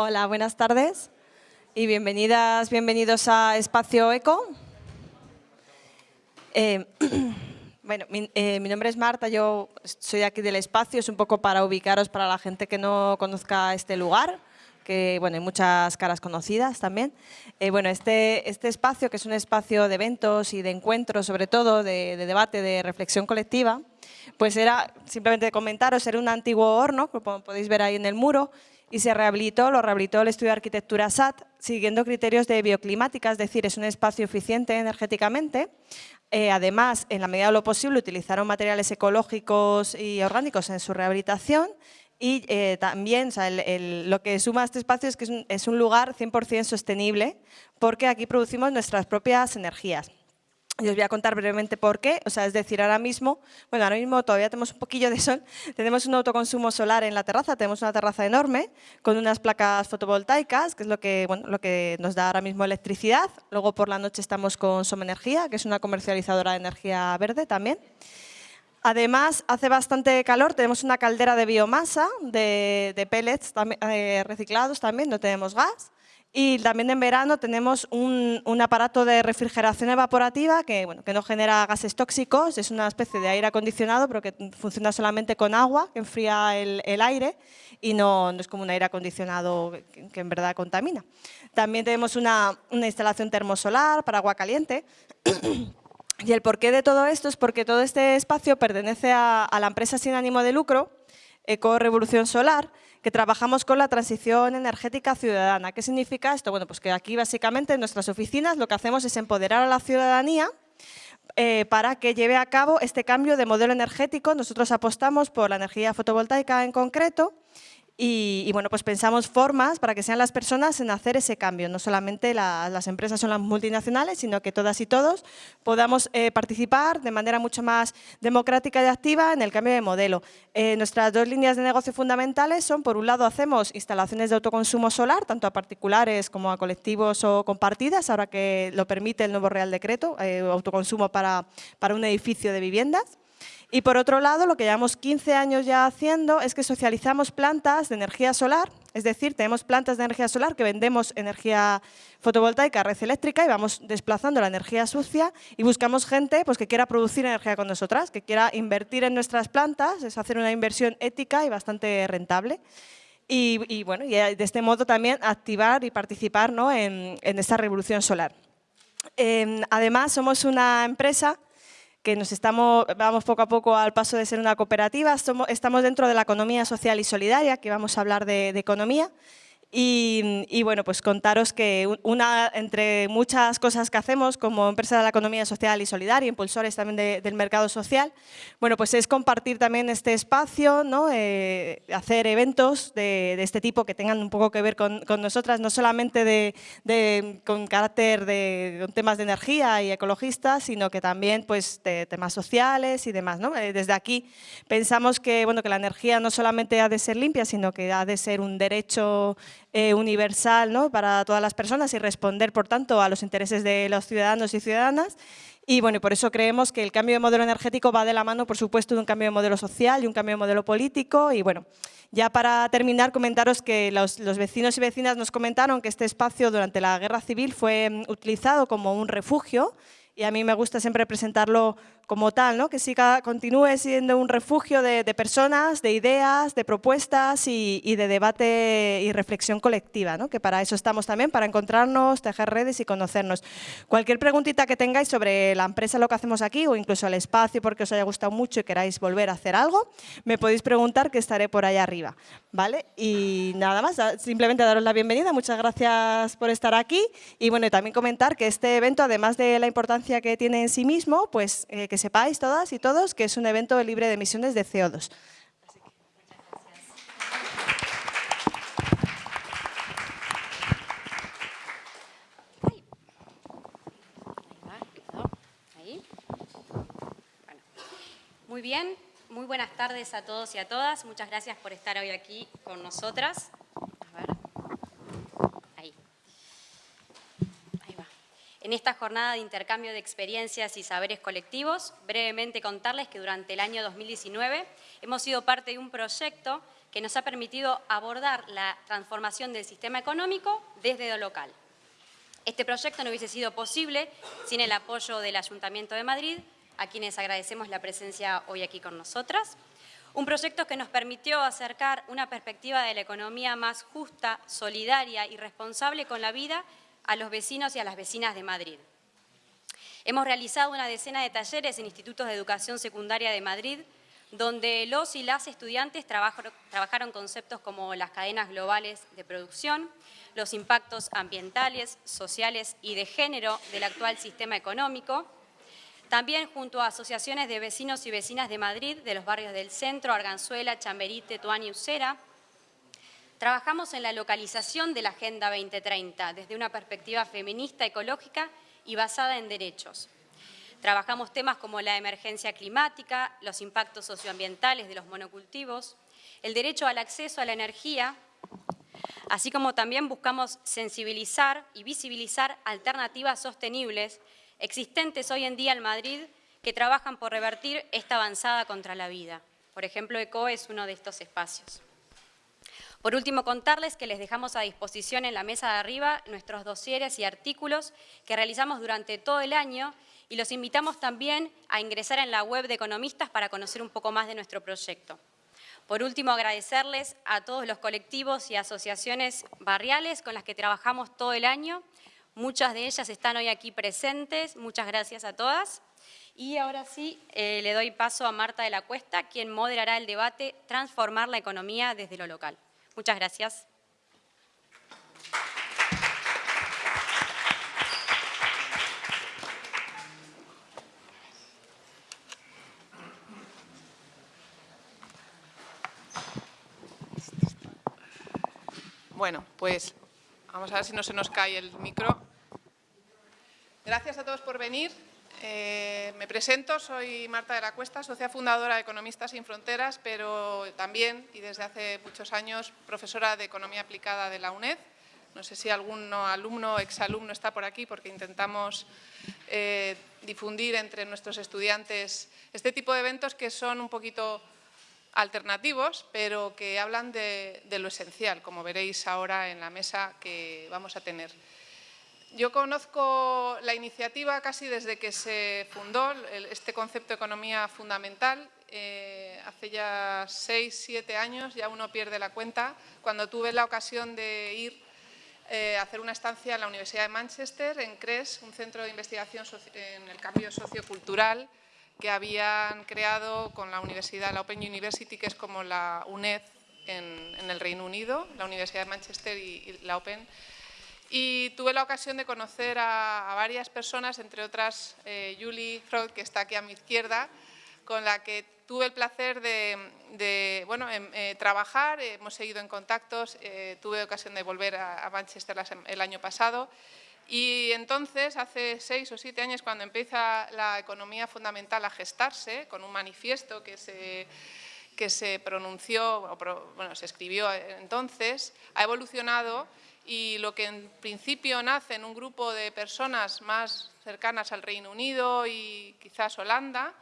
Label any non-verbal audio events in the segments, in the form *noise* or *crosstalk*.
Hola, buenas tardes y bienvenidas, bienvenidos a Espacio Eco. Eh, *clears throat* bueno, eh, mi, nombre es Marta, yo soy aquí del espacio, es un poco para ubicaros para la gente que no conozca este lugar, que bueno, hay muchas caras conocidas también. Eh, bueno, este, este espacio, que es un espacio de eventos y de encuentros, sobre todo de, de debate, de reflexión colectiva, pues era, simplemente comentaros, era un antiguo horno, como podéis ver ahí en el muro, y se rehabilitó, lo rehabilitó el estudio de arquitectura SAT, siguiendo criterios de bioclimática, es decir, es un espacio eficiente energéticamente. Eh, además, en la medida de lo posible, utilizaron materiales ecológicos y orgánicos en su rehabilitación y eh, también lo que suma este espacio es que es un, es un lugar 100% sostenible porque aquí producimos nuestras propias energías. Y os voy a contar brevemente por qué, o sea, es decir, ahora mismo, bueno, ahora mismo todavía tenemos un poquillo de sol, *laughs* tenemos un autoconsumo solar en la terraza, tenemos una terraza enorme con unas placas fotovoltaicas, que es lo que, bueno, lo que nos da ahora mismo electricidad. Luego por la noche estamos con Somenergía, que es una comercializadora de energía verde también. Además, hace bastante calor, tenemos una caldera de biomasa, de, pellets eh, reciclados también, no tenemos gas. Y también en verano tenemos un, aparato de refrigeración evaporativa que, bueno, que no genera gases tóxicos, es una especie de aire acondicionado, pero que funciona solamente con agua, que enfría el, aire y no, no, es como un aire acondicionado que, en verdad contamina. También tenemos una, una instalación termosolar para agua caliente. *clears throat* y el porqué de todo esto es porque todo este espacio pertenece a, a la empresa sin ánimo de lucro, Eco Revolución Solar, que trabajamos con la transición energética ciudadana. ¿Qué significa esto? Bueno, pues que aquí básicamente en nuestras oficinas lo que hacemos es empoderar a la ciudadanía eh, para que lleve a cabo este cambio de modelo energético. Nosotros apostamos por la energía fotovoltaica en concreto y, bueno, pues pensamos formas para que sean las personas en hacer ese cambio. No solamente las empresas son las multinacionales, sino que todas y todos podamos eh, participar de manera mucho más democrática y activa en el cambio de modelo. Eh, nuestras dos líneas de negocio fundamentales son, por un lado, hacemos instalaciones de autoconsumo solar, tanto a particulares como a colectivos o compartidas, ahora que lo permite el nuevo Real Decreto, eh, autoconsumo para, para un edificio de viviendas. Y por otro lado, lo que llevamos 15 años ya haciendo es que socializamos plantas de energía solar, es decir, tenemos plantas de energía solar que vendemos energía fotovoltaica, red eléctrica y vamos desplazando la energía sucia y buscamos gente pues, que quiera producir energía con nosotras, que quiera invertir en nuestras plantas, es hacer una inversión ética y bastante rentable. Y, bueno, y de este modo también activar y participar ¿no? en, esta revolución solar. Em, además, somos una empresa que nos estamos, vamos poco a poco al paso de ser una cooperativa, estamos dentro de la economía social y solidaria, que vamos a hablar de, de economía, y, bueno, pues contaros que una entre muchas cosas que hacemos como empresa de la economía social y solidaria, impulsores también del mercado social, bueno, pues es compartir también este espacio, ¿no? Eh, hacer eventos de, este tipo que tengan un poco que ver con, nosotras, no solamente de, con carácter de temas de energía y ecologistas, sino que también pues, de temas sociales y demás. Eh, desde aquí pensamos que, bueno, que la energía no solamente ha de ser limpia, sino que ha de ser un derecho eh, universal ¿no? para todas las personas y responder, por tanto, a los intereses de los ciudadanos y ciudadanas. Y bueno, por eso creemos que el cambio de modelo energético va de la mano, por supuesto, de un cambio de modelo social y un cambio de modelo político. Y bueno, ya para terminar, comentaros que los, vecinos y vecinas nos comentaron que este espacio durante la guerra civil fue mm, utilizado como un refugio y a mí me gusta siempre presentarlo como tal, ¿no? que siga, continúe siendo un refugio de, personas, de ideas, de propuestas y, de debate y reflexión colectiva, ¿no? que para eso estamos también, para encontrarnos, tejer redes y conocernos. Cualquier preguntita que tengáis sobre la empresa, lo que hacemos aquí, o incluso el espacio, porque os haya gustado mucho y queráis volver a hacer algo, me podéis preguntar que estaré por allá arriba. ¿vale? Y nada más, simplemente daros la bienvenida, muchas gracias por estar aquí y bueno, también comentar que este evento, además de la importancia que tiene en sí mismo, pues eh, que sepáis todas y todos que es un evento libre de emisiones de CO2. Muy bien, muy buenas tardes a todos y a todas. Muchas gracias por estar hoy aquí con nosotras. A ver. Ahí. Ahí va. En esta jornada de intercambio de experiencias y saberes colectivos, brevemente contarles que durante el año 2019 hemos sido parte de un proyecto que nos ha permitido abordar la transformación del sistema económico desde lo local. Este proyecto no hubiese sido posible sin el apoyo del Ayuntamiento de Madrid, a quienes agradecemos la presencia hoy aquí con nosotras. Un proyecto que nos permitió acercar una perspectiva de la economía más justa, solidaria y responsable con la vida a los vecinos y a las vecinas de Madrid. Hemos realizado una decena de talleres en institutos de educación secundaria de Madrid, donde los y las estudiantes trabajaron conceptos como las cadenas globales de producción, los impactos ambientales, sociales y de género del actual sistema económico, también junto a asociaciones de vecinos y vecinas de Madrid, de los barrios del centro, Arganzuela, Chamberite, Tuán y Usera, trabajamos en la localización de la Agenda 2030 desde una perspectiva feminista, ecológica y basada en derechos. Trabajamos temas como la emergencia climática, los impactos socioambientales de los monocultivos, el derecho al acceso a la energía, así como también buscamos sensibilizar y visibilizar alternativas sostenibles existentes hoy en día en Madrid que trabajan por revertir esta avanzada contra la vida. Por ejemplo, ECO es uno de estos espacios. Por último, contarles que les dejamos a disposición en la mesa de arriba nuestros dosieres y artículos que realizamos durante todo el año y los invitamos también a ingresar en la web de Economistas para conocer un poco más de nuestro proyecto. Por último, agradecerles a todos los colectivos y asociaciones barriales con las que trabajamos todo el año Muchas de ellas están hoy aquí presentes, muchas gracias a todas. Y ahora sí, eh, le doy paso a Marta de la Cuesta, quien moderará el debate Transformar la economía desde lo local. Muchas gracias. Bueno, pues vamos a ver si no se nos cae el micro. Gracias a todos por venir. Eh, me presento, soy Marta de la Cuesta, socia fundadora de Economistas Sin Fronteras, pero también, y desde hace muchos años, profesora de Economía Aplicada de la UNED. No sé si algún alumno exalumno está por aquí, porque intentamos eh, difundir entre nuestros estudiantes este tipo de eventos que son un poquito alternativos, pero que hablan de lo esencial, como veréis ahora en la mesa que vamos a tener. Yo conozco la iniciativa casi desde que se fundó este concepto de economía fundamental. Eh, hace ya seis, siete años, ya uno pierde la cuenta, cuando tuve la ocasión de ir eh, a hacer una estancia en la Universidad de Manchester, en CRES, un centro de investigación en el cambio sociocultural que habían creado con la universidad, la Open University, que es como la UNED en, el Reino Unido, la Universidad de Manchester y la Open y tuve la ocasión de conocer a, varias personas, entre otras eh, Julie Freud, que está aquí a mi izquierda, con la que tuve el placer de, bueno, em, eh, trabajar, hemos seguido en contactos, eh, tuve ocasión de volver a, Manchester el año pasado. Y entonces, hace seis o siete años, cuando empieza la economía fundamental a gestarse, con un manifiesto que se, que se pronunció, bueno, se escribió entonces, ha evolucionado y lo que en principio nace en un grupo de personas más cercanas al Reino Unido y quizás Holanda,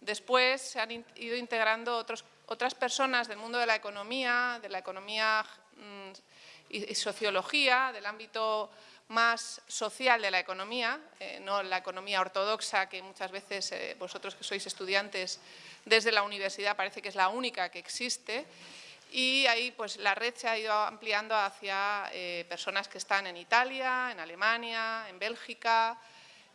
después se han ido integrando otras personas del mundo de la economía, de la economía mm, y, sociología, del ámbito más social de la economía, eh, no la economía ortodoxa que muchas veces eh, vosotros que sois estudiantes desde la universidad parece que es la única que existe, y ahí pues la red se ha ido ampliando hacia eh, personas que están en Italia, en Alemania, en Bélgica,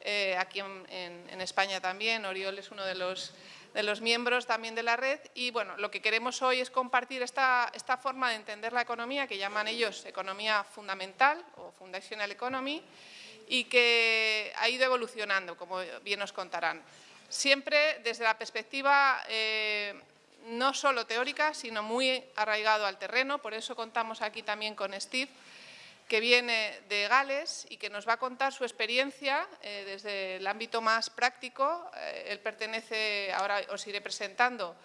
eh, aquí en, España también, Oriol es uno de los, de los miembros también de la red y bueno, lo que queremos hoy es compartir esta, esta forma de entender la economía que llaman ellos economía fundamental o foundational economy y que ha ido evolucionando, como bien nos contarán. Siempre desde la perspectiva eh, no solo teórica, sino muy arraigado al terreno. Por eso contamos aquí también con Steve, que viene de Gales y que nos va a contar su experiencia eh, desde el ámbito más práctico. Eh, él pertenece, ahora os iré presentando,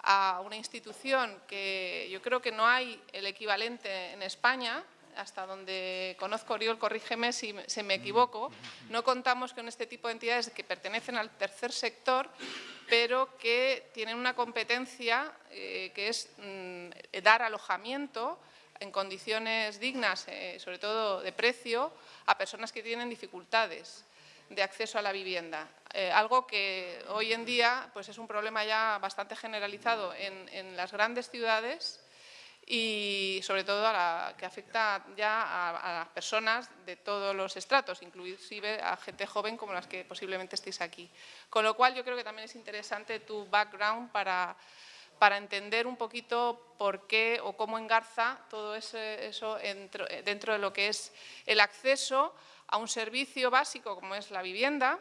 a una institución que yo creo que no hay el equivalente en España, hasta donde conozco, Oriol, corrígeme si se me equivoco, no contamos con este tipo de entidades que pertenecen al tercer sector, pero que tienen una competencia eh, que es mm, dar alojamiento en condiciones dignas, eh, sobre todo de precio, a personas que tienen dificultades de acceso a la vivienda. Eh, algo que hoy en día pues es un problema ya bastante generalizado en, las grandes ciudades y sobre todo a la, que afecta ya a, las personas de todos los estratos, inclusive a gente joven como las que posiblemente estéis aquí. Con lo cual yo creo que también es interesante tu background para, para entender un poquito por qué o cómo engarza todo eso, eso dentro de lo que es el acceso a un servicio básico como es la vivienda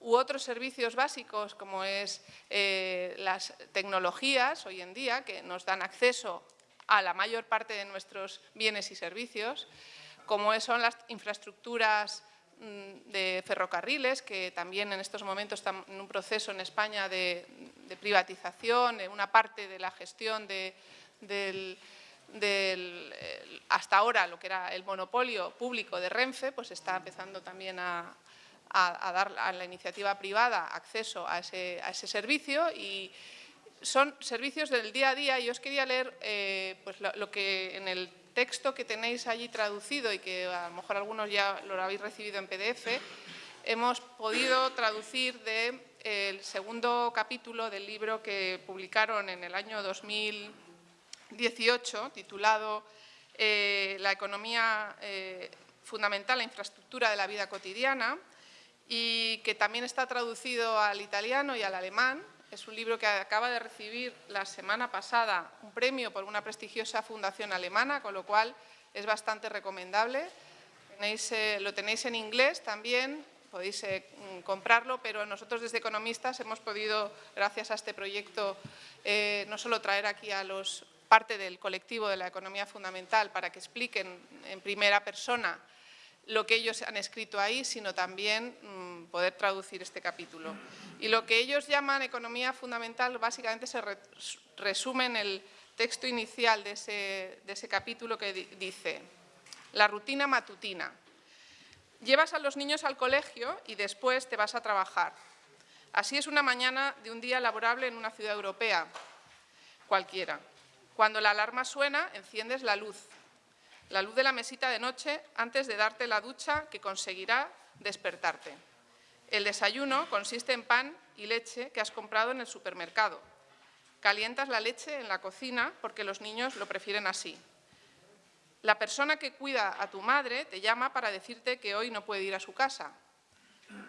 u otros servicios básicos como es eh, las tecnologías hoy en día que nos dan acceso a la mayor parte de nuestros bienes y servicios, como son las infraestructuras mm, de ferrocarriles, que también en estos momentos están en un proceso en España de, privatización, una parte de la gestión del, hasta ahora lo que era el monopolio público de Renfe, pues está empezando también a, dar a la iniciativa privada acceso a ese, servicio y son servicios del día a día y os quería leer eh, pues lo, que en el texto que tenéis allí traducido y que a lo mejor algunos ya lo habéis recibido en PDF, hemos podido traducir del el segundo capítulo del libro que publicaron en el año 2000 18, titulado eh, La economía eh, fundamental, la infraestructura de la vida cotidiana, y que también está traducido al italiano y al alemán. Es un libro que acaba de recibir la semana pasada un premio por una prestigiosa fundación alemana, con lo cual es bastante recomendable. Eh, lo tenéis en inglés también, podéis comprarlo, pero nosotros desde Economistas hemos podido, gracias a este proyecto, no solo traer aquí a los parte del colectivo de la economía fundamental para que expliquen en primera persona lo que ellos han escrito ahí, sino también mm, poder traducir este capítulo. Y lo que ellos llaman economía fundamental básicamente se resume en el texto inicial de ese, de ese capítulo que dice la rutina matutina. Llevas a los niños al colegio y después te vas a trabajar. Así es una mañana de un día laborable en una ciudad europea, cualquiera. Cuando la alarma suena, enciendes la luz, la luz de la mesita de noche antes de darte la ducha que conseguirá despertarte. El desayuno consiste en pan y leche que has comprado en el supermercado. Calientas la leche en la cocina porque los niños lo prefieren así. La persona que cuida a tu madre te llama para decirte que hoy no puede ir a su casa.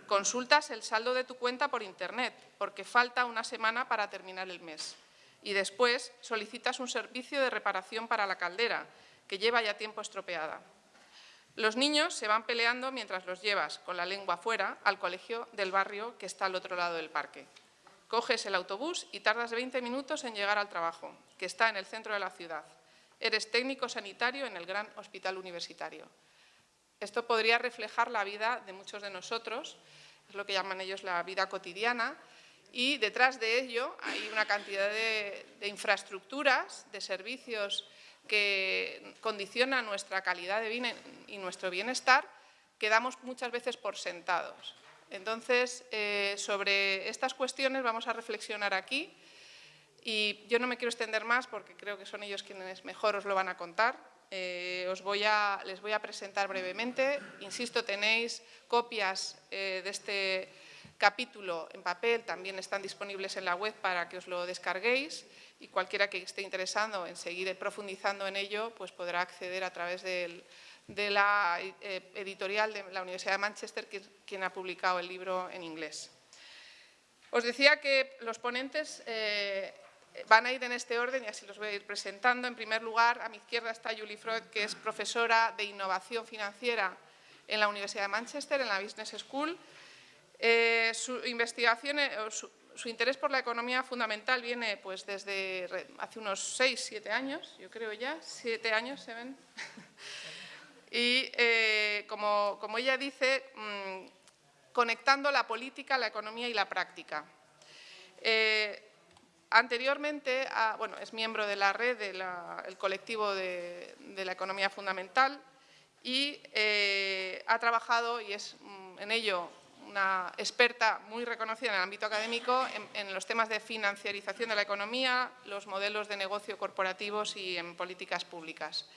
Consultas el saldo de tu cuenta por Internet porque falta una semana para terminar el mes y después solicitas un servicio de reparación para la caldera, que lleva ya tiempo estropeada. Los niños se van peleando mientras los llevas, con la lengua fuera, al colegio del barrio que está al otro lado del parque. Coges el autobús y tardas 20 minutos en llegar al trabajo, que está en el centro de la ciudad. Eres técnico sanitario en el gran hospital universitario. Esto podría reflejar la vida de muchos de nosotros, es lo que llaman ellos la vida cotidiana, y detrás de ello hay una cantidad de, infraestructuras, de servicios que condicionan nuestra calidad de vida y nuestro bienestar que damos muchas veces por sentados. Entonces, eh, sobre estas cuestiones vamos a reflexionar aquí y yo no me quiero extender más porque creo que son ellos quienes mejor os lo van a contar. Eh, os voy a, les voy a presentar brevemente. Insisto, tenéis copias eh, de este capítulo en papel también están disponibles en la web para que os lo descarguéis y cualquiera que esté interesado en seguir profundizando en ello pues podrá acceder a través de la eh, editorial de la Universidad de Manchester, que, quien ha publicado el libro en inglés. Os decía que los ponentes eh, van a ir en este orden y así los voy a ir presentando. En primer lugar, a mi izquierda está Julie Freud, que es profesora de innovación financiera en la Universidad de Manchester, en la Business School, eh, su investigación, eh, su, interés por la economía fundamental viene pues, desde hace unos 6, 7 años, yo creo ya, 7 años se ven. *laughs* y eh, como, como, ella dice, mm, conectando la política, la economía y la práctica. Anteriormente, bueno, es miembro de la red del colectivo de, la economía fundamental y eh, ha trabajado, y es mm, en ello una experta muy reconocida en el ámbito académico, en, los temas de financiarización de la economía, los modelos de negocio corporativos y en políticas públicas.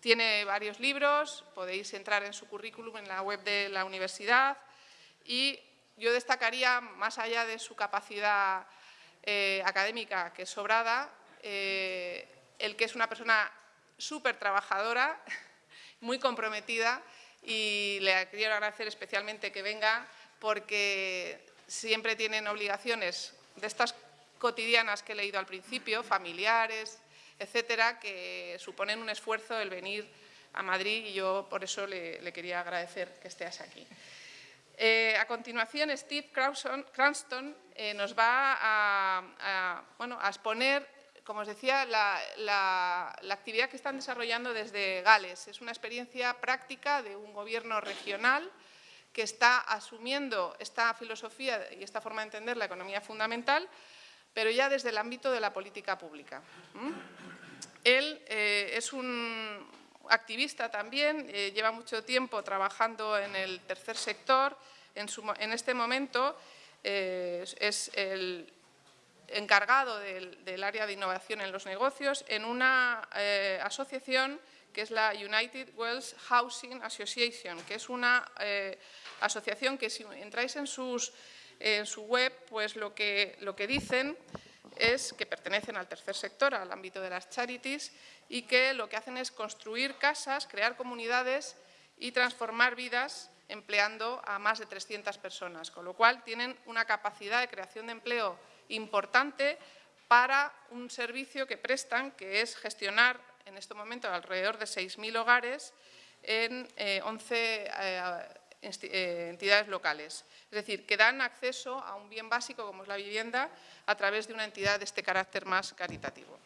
Tiene varios libros, podéis entrar en su currículum en la web de la universidad y yo destacaría, más allá de su capacidad eh, académica que es sobrada, eh, el que es una persona súper trabajadora, *laughs* muy comprometida y le quiero agradecer especialmente que venga porque siempre tienen obligaciones de estas cotidianas que he leído al principio, familiares, etcétera, que suponen un esfuerzo el venir a Madrid y yo por eso le, quería agradecer que estés aquí. Eh, a continuación, Steve Cranston eh, nos va a, bueno, a, exponer, como os decía, la, actividad que están desarrollando desde Gales. Es una experiencia práctica de un gobierno regional que está asumiendo esta filosofía y esta forma de entender la economía fundamental, pero ya desde el ámbito de la política pública. Él eh, es un activista también, eh, lleva mucho tiempo trabajando en el tercer sector, en, este momento eh, es el encargado del, área de innovación en los negocios en una asociación que es la United Wells Housing Association, que es una asociación que si entráis en, sus, en su web, pues lo que, lo que dicen es que pertenecen al tercer sector, al ámbito de las charities, y que lo que hacen es construir casas, crear comunidades y transformar vidas empleando a más de 300 personas, con lo cual tienen una capacidad de creación de empleo importante para un servicio que prestan, que es gestionar en este momento alrededor de 6.000 hogares en 11 eh, eh, eh, entidades locales. Es decir, que dan acceso a un bien básico como es la vivienda a través de una entidad de este carácter más caritativo.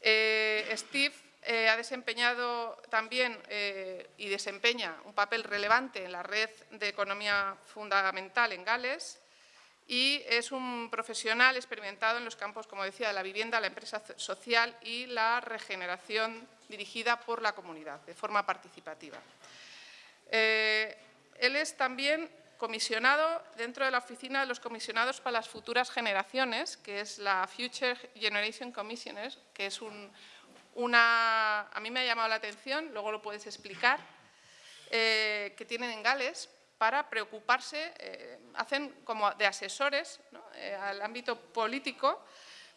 Eh, Steve eh, ha desempeñado también eh, y desempeña un papel relevante en la red de economía fundamental en Gales y es un profesional experimentado en los campos, como decía, de la vivienda, la empresa social y la regeneración dirigida por la comunidad, de forma participativa. Él es también comisionado dentro de la Oficina de los Comisionados para las Futuras Generaciones, que es la Future Generation Commissioners, que es una... a mí me ha llamado la atención, luego lo puedes explicar, eh, que tienen en Gales para preocuparse, eh, hacen como de asesores eh, al ámbito político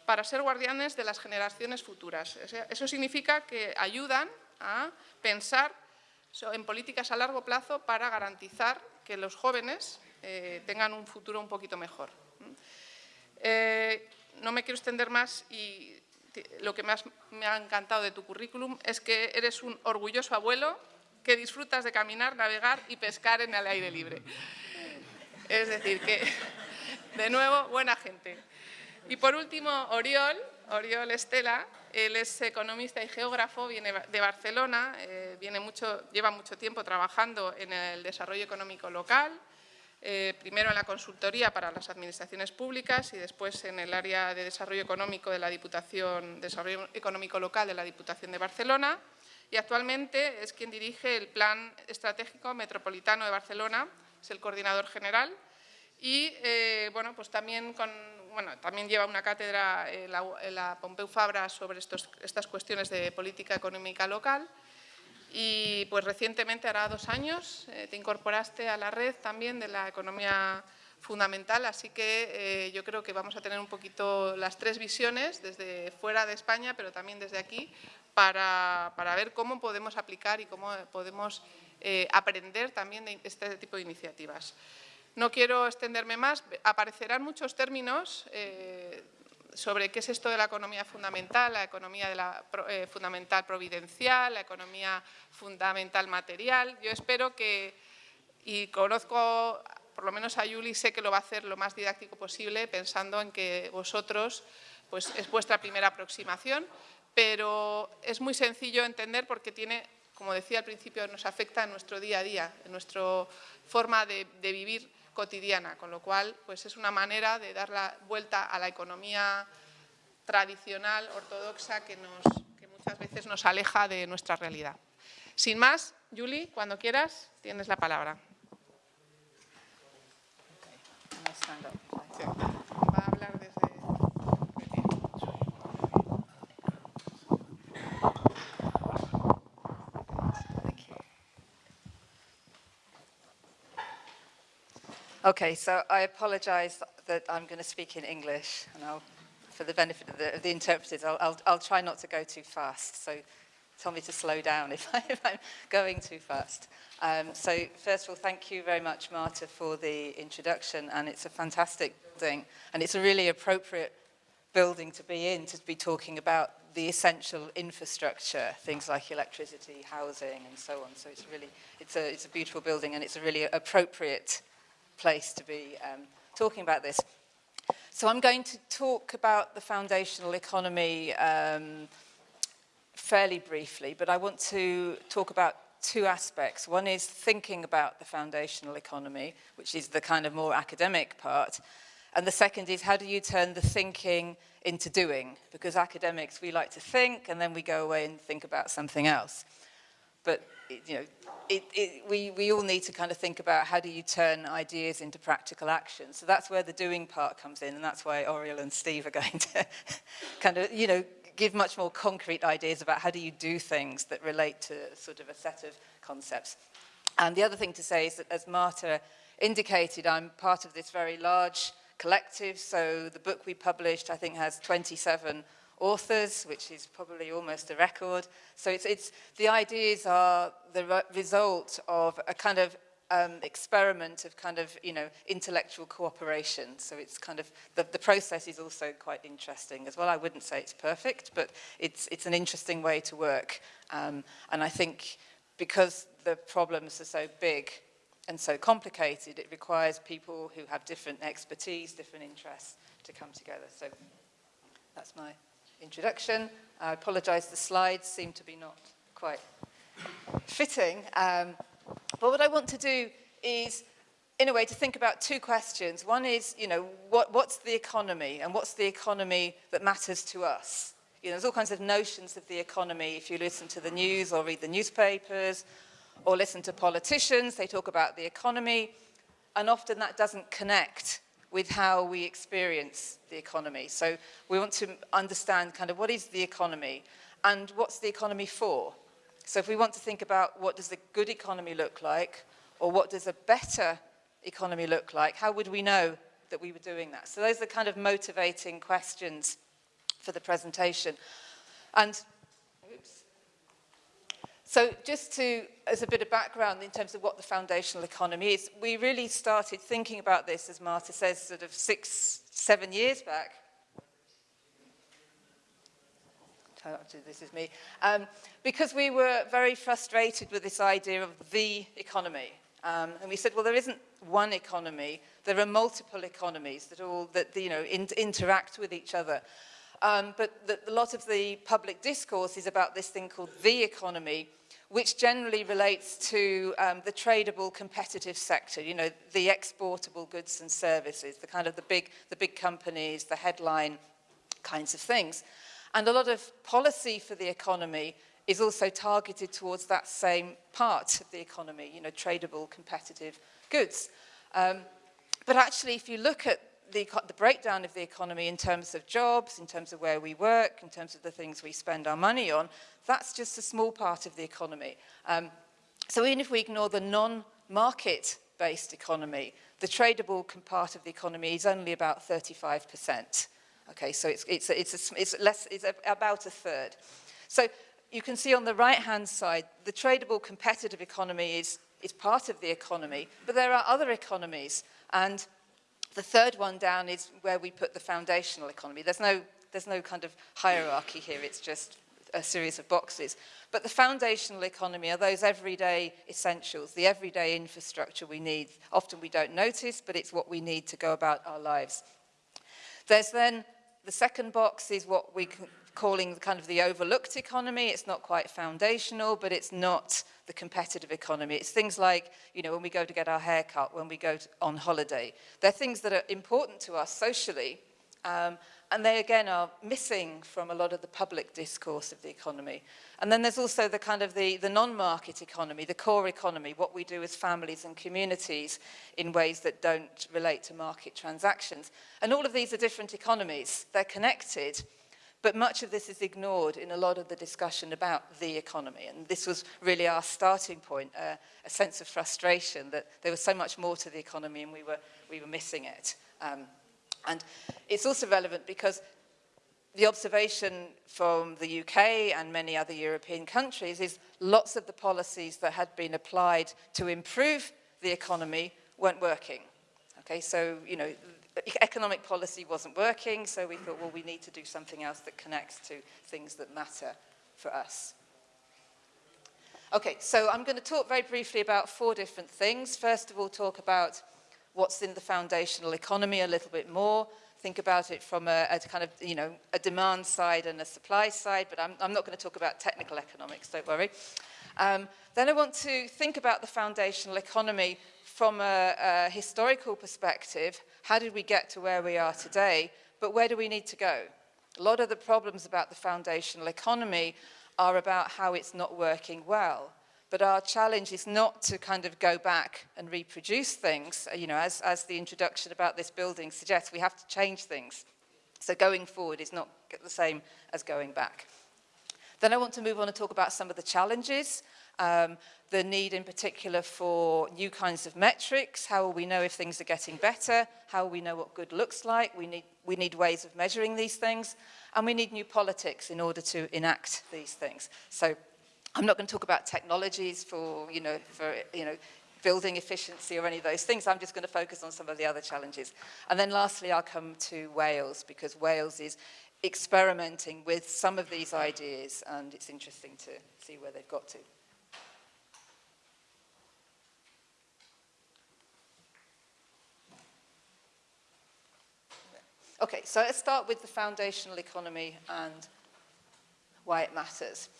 para ser guardianes de las generaciones futuras. Eso significa que ayudan a pensar en políticas a largo plazo para garantizar que los jóvenes eh, tengan un futuro un poquito mejor. Eh, no me quiero extender más y lo que más me ha encantado de tu currículum es que eres un orgulloso abuelo que disfrutas de caminar, navegar y pescar en el aire libre. Es decir, que de nuevo, buena gente. Y por último, Oriol, Oriol Estela, él es economista y geógrafo, viene de Barcelona, eh, viene mucho, lleva mucho tiempo trabajando en el desarrollo económico local, eh, primero en la consultoría para las administraciones públicas y después en el área de desarrollo económico de la Diputación, desarrollo económico local de la Diputación de Barcelona y actualmente es quien dirige el Plan Estratégico Metropolitano de Barcelona, es el coordinador general y eh, bueno, pues también con bueno, también lleva una cátedra en la, Pompeu Fabra sobre estas cuestiones de política económica local y pues recientemente, hará dos años, eh, te incorporaste a la red también de la economía fundamental, así que eh, yo creo que vamos a tener un poquito las tres visiones desde fuera de España, pero también desde aquí, para, ver cómo podemos aplicar y cómo podemos eh, aprender también de este tipo de iniciativas. No quiero extenderme más, aparecerán muchos términos eh, sobre qué es esto de la economía fundamental, la economía de la, eh, fundamental providencial, la economía fundamental material. Yo espero que, y conozco por lo menos a Yuli, sé que lo va a hacer lo más didáctico posible, pensando en que vosotros, pues es vuestra primera aproximación, pero es muy sencillo entender porque tiene, como decía al principio, nos afecta en nuestro día a día, en nuestra forma de, de vivir cotidiana, con lo cual pues es una manera de dar la vuelta a la economía tradicional, ortodoxa, que, nos, que muchas veces nos aleja de nuestra realidad. Sin más, Julie, cuando quieras, tienes la palabra. Va Okay, so I apologise that I'm going to speak in English, and I'll, for the benefit of the, of the interpreters, I'll, I'll, I'll try not to go too fast. So tell me to slow down *laughs* if, I, I'm going too fast. Um, so first of all, thank you very much, Marta, for the introduction, and it's a fantastic building, and it's a really appropriate building to be in to be talking about the essential infrastructure, things like electricity, housing, and so on. So it's really, it's a, it's a beautiful building, and it's a really appropriate place to be um, talking about this. So I'm going to talk about the foundational economy um, fairly briefly, but I want to talk about two aspects. One is thinking about the foundational economy, which is the kind of more academic part. And the second is how do you turn the thinking into doing? Because academics, we like to think and then we go away and think about something else. But, you know, it, it, we, we all need to kind of think about how do you turn ideas into practical action. So that's where the doing part comes in, and that's why Oriel and Steve are *laughs* going to kind of, you know, give much more concrete ideas about how do you do things that relate to sort of a set of concepts. And the other thing to say is that as Marta indicated, I'm part of this very large collective. So the book we published, I think, has 27 authors, which is probably almost a record. So it's, it's, the ideas are the re result of a kind of um, experiment of kind of, you know, intellectual cooperation. So it's kind of, the, the process is also quite interesting as well. I wouldn't say it's perfect, but it's, it's an interesting way to work. Um, and I think because the problems are so big and so complicated, it requires people who have different expertise, different interests to come together. So that's my introduction. I apologise, the slides seem to be not quite fitting. Um, but what I want to do is, in a way, to think about two questions. One is, you know, what, what's the economy and what's the economy that matters to us? You know, there's all kinds of notions of the economy. If you listen to the news or read the newspapers or listen to politicians, they talk about the economy, and often that doesn't connect with how we experience the economy. So we want to understand kind of what is the economy and what's the economy for. So if we want to think about what does a good economy look like or what does a better economy look like, how would we know that we were doing that? So those are the kind of motivating questions for the presentation. And So just to, as a bit of background in terms of what the foundational economy is, we really started thinking about this, as Marta says, sort of six, seven years back. This is me. Um, because we were very frustrated with this idea of the economy. Um, and we said, well, there isn't one economy. There are multiple economies that all that you know in, interact with each other. Um, but the, a lot of the public discourse is about this thing called the economy, which generally relates to um, the tradable competitive sector, you know, the exportable goods and services, the kind of the big, the big companies, the headline kinds of things. And a lot of policy for the economy is also targeted towards that same part of the economy, you know, tradable competitive goods. Um, but actually, if you look at the, the breakdown of the economy in terms of jobs, in terms of where we work, in terms of the things we spend our money on, that's just a small part of the economy. Um, so even if we ignore the non-market-based economy, the tradable part of the economy is only about 35%. Okay, so it's, it's, it's, a, it's, less, it's about a third. So you can see on the right-hand side, the tradable competitive economy is, is part of the economy, but there are other economies, and The third one down is where we put the foundational economy. There's no, there's no kind of hierarchy here, it's just a series of boxes. But the foundational economy are those everyday essentials, the everyday infrastructure we need. Often we don't notice, but it's what we need to go about our lives. There's then, the second box is what we calling the kind of the overlooked economy. It's not quite foundational, but it's not the competitive economy. It's things like, you know, when we go to get our hair cut, when we go to, on holiday. They're things that are important to us socially, Um, and they again are missing from a lot of the public discourse of the economy. And then there's also the kind of the, the non-market economy, the core economy, what we do as families and communities in ways that don't relate to market transactions. And all of these are different economies. They're connected, but much of this is ignored in a lot of the discussion about the economy. And this was really our starting point, uh, a sense of frustration that there was so much more to the economy and we were, we were missing it. Um, And it's also relevant because the observation from the UK and many other European countries is lots of the policies that had been applied to improve the economy weren't working. Okay, so, you know, economic policy wasn't working, so we thought, well, we need to do something else that connects to things that matter for us. Okay, so I'm going to talk very briefly about four different things. First of all, talk about what's in the foundational economy a little bit more, think about it from a, a kind of, you know, a demand side and a supply side, but I'm, I'm not going to talk about technical economics, don't worry. Um, then I want to think about the foundational economy from a, a historical perspective. How did we get to where we are today? But where do we need to go? A lot of the problems about the foundational economy are about how it's not working well. But our challenge is not to kind of go back and reproduce things. Uh, you know, as, as the introduction about this building suggests, we have to change things. So going forward is not the same as going back. Then I want to move on and talk about some of the challenges, um, the need in particular for new kinds of metrics, how will we know if things are getting better, how will we know what good looks like, we need, we need ways of measuring these things, and we need new politics in order to enact these things. So I'm not going to talk about technologies for, you know, for, you know, building efficiency or any of those things. I'm just going to focus on some of the other challenges. And then lastly, I'll come to Wales because Wales is experimenting with some of these ideas and it's interesting to see where they've got to. Okay, so let's start with the foundational economy and why it matters.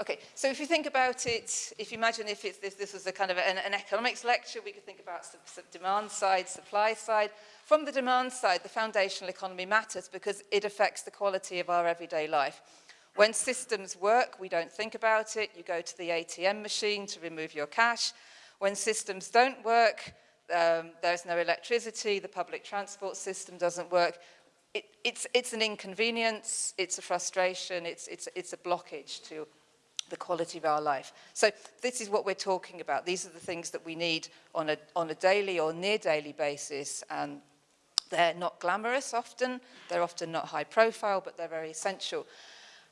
Okay, so if you think about it, if you imagine if, if this was a kind of an, an economics lecture, we could think about some, some demand side, supply side. From the demand side, the foundational economy matters because it affects the quality of our everyday life. When systems work, we don't think about it. You go to the ATM machine to remove your cash. When systems don't work, um, there's no electricity, the public transport system doesn't work. It, it's, it's an inconvenience, it's a frustration, it's, it's, it's a blockage to the quality of our life. So this is what we're talking about. These are the things that we need on a, on a daily or near daily basis. And they're not glamorous often. They're often not high profile, but they're very essential.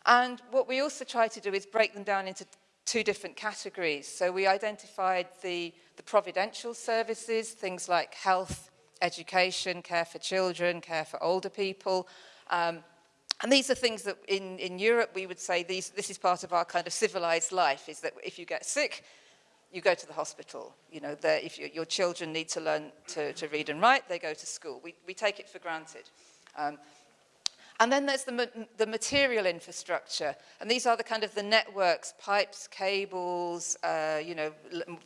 And what we also try to do is break them down into two different categories. So we identified the, the providential services, things like health, education, care for children, care for older people, um, And these are things that in, in Europe we would say these, this is part of our kind of civilized life, is that if you get sick, you go to the hospital. You know, if you, your children need to learn to, to read and write, they go to school. We, we take it for granted. Um, and then there's the, the material infrastructure. And these are the kind of the networks, pipes, cables, uh, you know,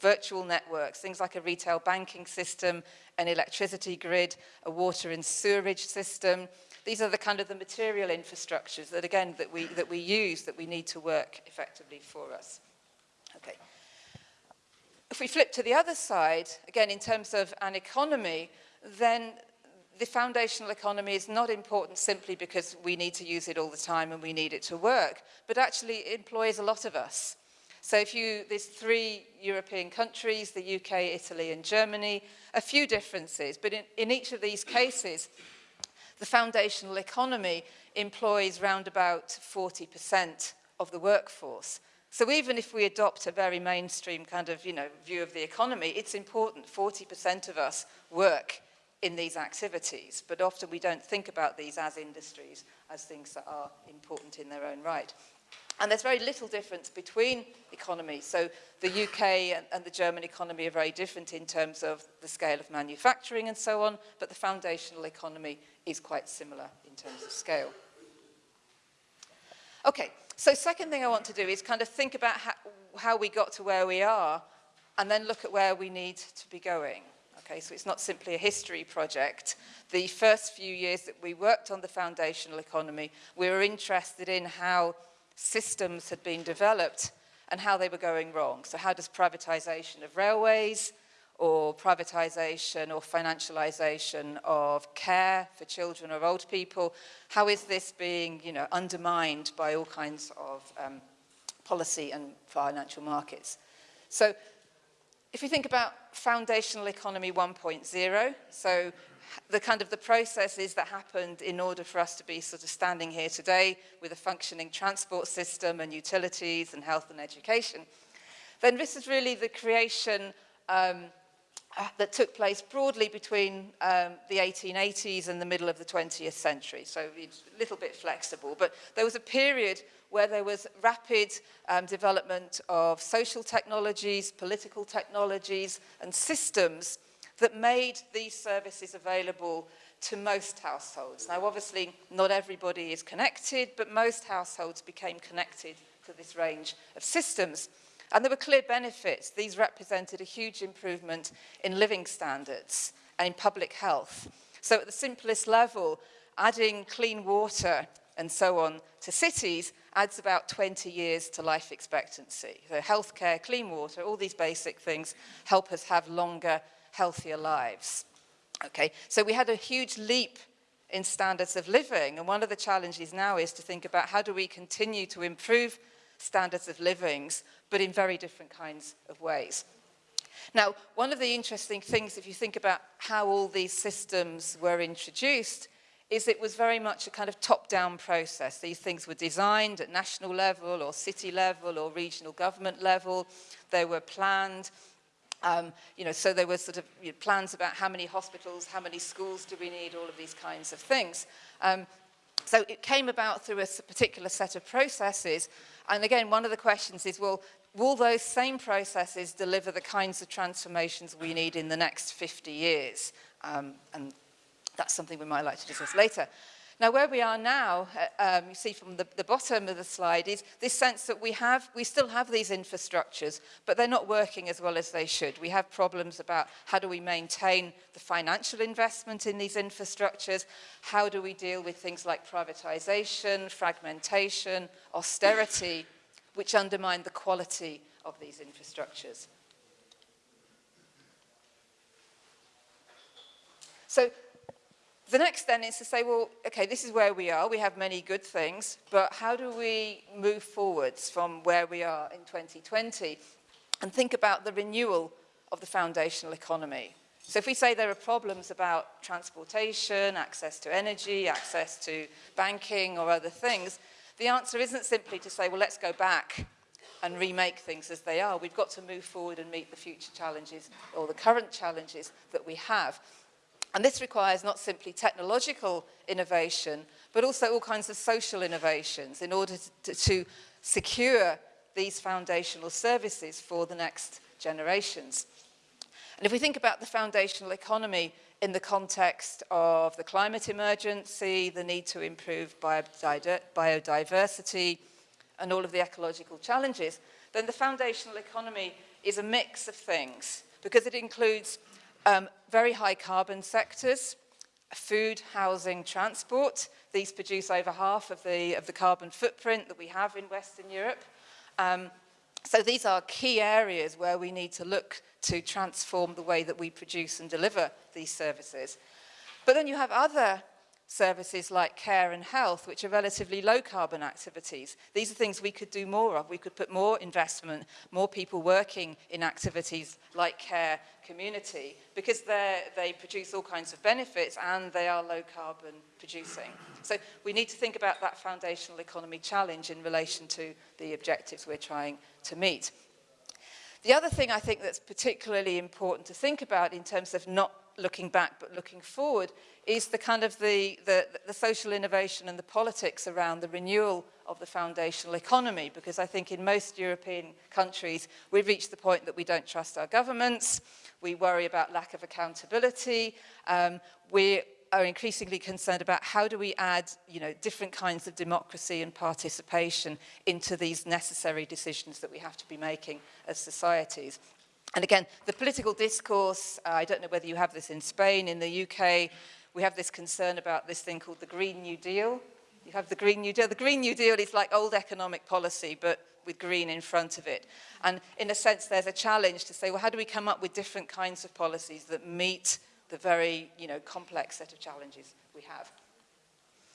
virtual networks, things like a retail banking system, an electricity grid, a water and sewerage system, These are the kind of the material infrastructures that, again, that we, that we use, that we need to work effectively for us. Okay. If we flip to the other side, again, in terms of an economy, then the foundational economy is not important simply because we need to use it all the time and we need it to work, but actually it employs a lot of us. So if you, there's three European countries, the UK, Italy and Germany, a few differences, but in, in each of these cases, The foundational economy employs round about 40% of the workforce. So even if we adopt a very mainstream kind of, you know, view of the economy, it's important 40% of us work in these activities, but often we don't think about these as industries, as things that are important in their own right. And there's very little difference between economies. So the UK and, and the German economy are very different in terms of the scale of manufacturing and so on, but the foundational economy is quite similar in terms of scale. Okay, so second thing I want to do is kind of think about how, how we got to where we are and then look at where we need to be going. Okay, so it's not simply a history project. The first few years that we worked on the foundational economy, we were interested in how systems had been developed and how they were going wrong. So how does privatization of railways or privatization or financialization of care for children or old people, how is this being you know, undermined by all kinds of um, policy and financial markets? So if you think about foundational economy 1.0, so the kind of the processes that happened in order for us to be sort of standing here today with a functioning transport system and utilities and health and education, then this is really the creation um, that took place broadly between um, the 1880s and the middle of the 20th century. So it's a little bit flexible, but there was a period where there was rapid um, development of social technologies, political technologies and systems that made these services available to most households. Now obviously not everybody is connected, but most households became connected to this range of systems. And there were clear benefits. These represented a huge improvement in living standards and in public health. So at the simplest level, adding clean water and so on to cities adds about 20 years to life expectancy. So healthcare, clean water, all these basic things help us have longer, healthier lives. Okay, so we had a huge leap in standards of living and one of the challenges now is to think about how do we continue to improve standards of livings but in very different kinds of ways. Now, one of the interesting things, if you think about how all these systems were introduced, is it was very much a kind of top-down process. These things were designed at national level or city level or regional government level. They were planned. Um, you know, so there were sort of you know, plans about how many hospitals, how many schools do we need, all of these kinds of things. Um, so it came about through a particular set of processes. And again, one of the questions is, well, will those same processes deliver the kinds of transformations we need in the next 50 years? Um, and that's something we might like to discuss later. Now, where we are now, uh, um, you see from the, the bottom of the slide, is this sense that we have, we still have these infrastructures, but they're not working as well as they should. We have problems about how do we maintain the financial investment in these infrastructures, how do we deal with things like privatization, fragmentation, austerity, which undermine the quality of these infrastructures. So the next then is to say, well, okay, this is where we are. We have many good things, but how do we move forwards from where we are in 2020 and think about the renewal of the foundational economy? So if we say there are problems about transportation, access to energy, access to banking or other things, the answer isn't simply to say, well, let's go back and remake things as they are. We've got to move forward and meet the future challenges or the current challenges that we have. And this requires not simply technological innovation, but also all kinds of social innovations in order to, to secure these foundational services for the next generations. And if we think about the foundational economy in the context of the climate emergency, the need to improve biodiversity, and all of the ecological challenges, then the foundational economy is a mix of things because it includes um, very high carbon sectors, food, housing, transport. These produce over half of the, of the carbon footprint that we have in Western Europe. Um, so these are key areas where we need to look to transform the way that we produce and deliver these services. But then you have other services like care and health, which are relatively low carbon activities. These are things we could do more of. We could put more investment, more people working in activities like care, community, because they produce all kinds of benefits and they are low carbon producing. So we need to think about that foundational economy challenge in relation to the objectives we're trying to meet. The other thing I think that's particularly important to think about in terms of not looking back but looking forward is the kind of the, the, the social innovation and the politics around the renewal of the foundational economy because I think in most European countries we've reached the point that we don't trust our governments, we worry about lack of accountability, um, we are increasingly concerned about how do we add you know, different kinds of democracy and participation into these necessary decisions that we have to be making as societies. And again, the political discourse, uh, I don't know whether you have this in Spain, in the UK, we have this concern about this thing called the Green New Deal. You have the Green New Deal. The Green New Deal is like old economic policy, but with green in front of it. And in a sense, there's a challenge to say, well, how do we come up with different kinds of policies that meet the very you know, complex set of challenges we have?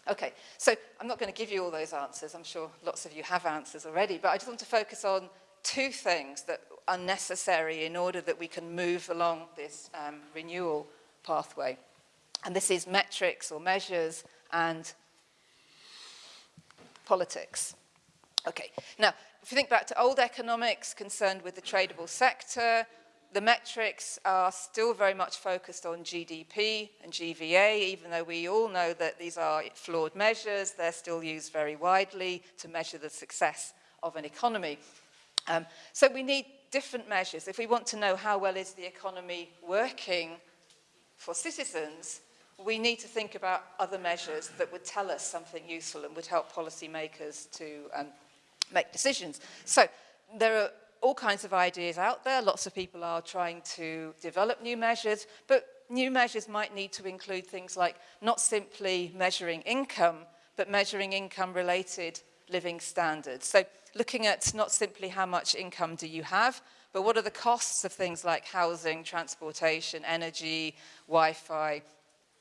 Okay, so I'm not going to give you all those answers. I'm sure lots of you have answers already, but I just want to focus on two things that are necessary in order that we can move along this um, renewal pathway. And this is metrics or measures and politics. Okay, now, if you think back to old economics concerned with the tradable sector, the metrics are still very much focused on GDP and GVA, even though we all know that these are flawed measures, they're still used very widely to measure the success of an economy. Um, so we need different measures. If we want to know how well is the economy working for citizens, we need to think about other measures that would tell us something useful and would help policymakers to um, make decisions. So there are all kinds of ideas out there. Lots of people are trying to develop new measures, but new measures might need to include things like not simply measuring income, but measuring income-related living standards. So looking at not simply how much income do you have, but what are the costs of things like housing, transportation, energy, Wi-Fi,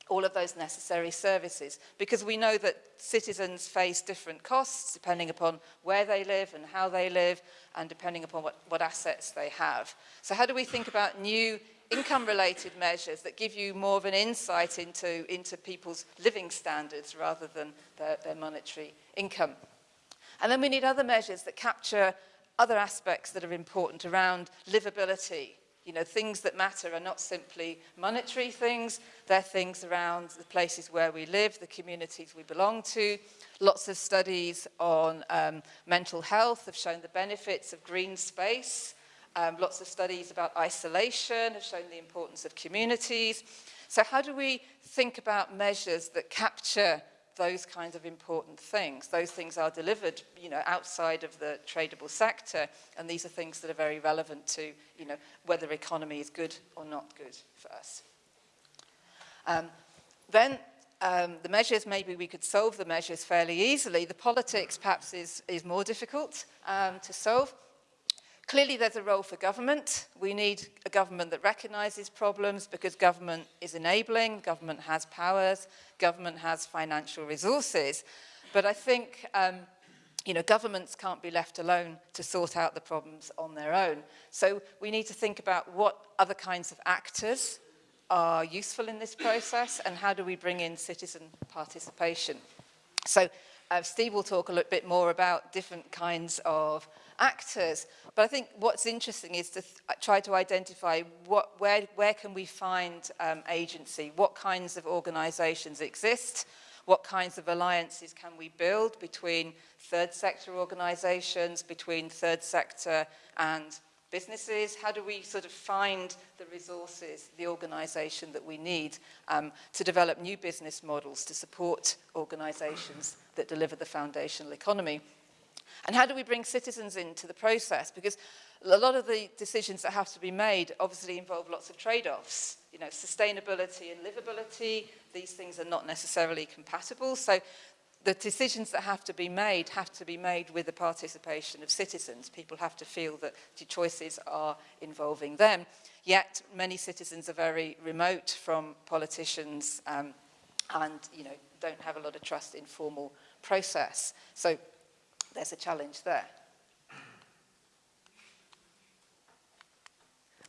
all of those necessary services because we know that citizens face different costs depending upon where they live and how they live and depending upon what, what assets they have. So how do we think about new income-related measures that give you more of an insight into, into people's living standards rather than their, their monetary income? And then we need other measures that capture other aspects that are important around livability, you know, things that matter are not simply monetary things, they're things around the places where we live, the communities we belong to. Lots of studies on um, mental health have shown the benefits of green space. Um, lots of studies about isolation have shown the importance of communities. So how do we think about measures that capture those kinds of important things. Those things are delivered, you know, outside of the tradable sector, and these are things that are very relevant to, you know, whether economy is good or not good for us. Um, then um, the measures, maybe we could solve the measures fairly easily. The politics perhaps is, is more difficult um, to solve. Clearly there's a role for government. We need a government that recognises problems because government is enabling, government has powers, government has financial resources. But I think um, you know, governments can't be left alone to sort out the problems on their own. So we need to think about what other kinds of actors are useful in this process and how do we bring in citizen participation. So uh, Steve will talk a little bit more about different kinds of actors. But I think what's interesting is to uh, try to identify what, where, where can we find um, agency, what kinds of organisations exist, what kinds of alliances can we build between third sector organisations, between third sector and businesses? How do we sort of find the resources, the organisation that we need um, to develop new business models to support organisations that deliver the foundational economy? And how do we bring citizens into the process? Because a lot of the decisions that have to be made obviously involve lots of trade-offs. You know, sustainability and livability, these things are not necessarily compatible. So the decisions that have to be made have to be made with the participation of citizens. People have to feel that the choices are involving them. Yet many citizens are very remote from politicians um, and you know, don't have a lot of trust in formal process. So there's a challenge there.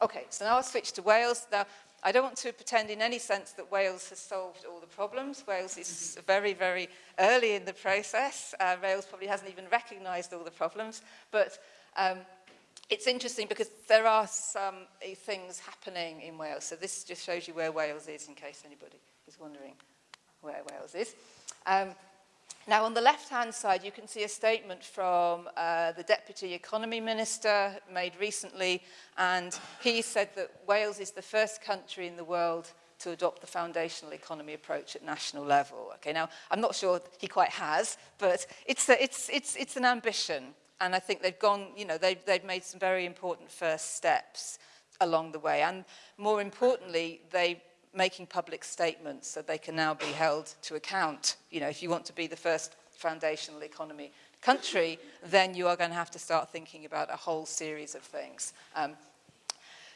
Okay, so now I'll switch to Wales. Now, I don't want to pretend in any sense that Wales has solved all the problems. Wales is very, very early in the process. Uh, Wales probably hasn't even recognised all the problems. But um, it's interesting because there are some uh, things happening in Wales. So this just shows you where Wales is in case anybody is wondering where Wales is. Um, Now, on the left-hand side, you can see a statement from uh, the Deputy Economy Minister made recently, and he said that Wales is the first country in the world to adopt the foundational economy approach at national level. Okay, now, I'm not sure he quite has, but it's, a, it's, it's, it's an ambition, and I think they've gone, you know, they've, they've made some very important first steps. along the way. And more importantly, they making public statements so they can now be held to account. You know, if you want to be the first foundational economy country, then you are going to have to start thinking about a whole series of things. Um,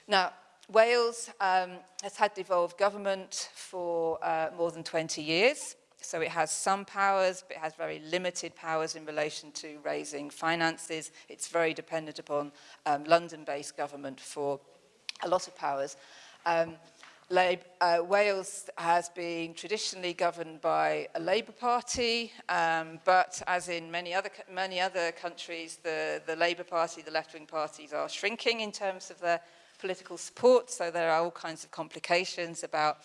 now, Wales um, has had devolved government for uh, more than 20 years. So it has some powers, but it has very limited powers in relation to raising finances. It's very dependent upon um, London-based government for a lot of powers. Um, uh, Wales has been traditionally governed by a Labour Party, um, but as in many other, many other countries, the, the Labour Party, the left-wing parties are shrinking in terms of their political support, so there are all kinds of complications about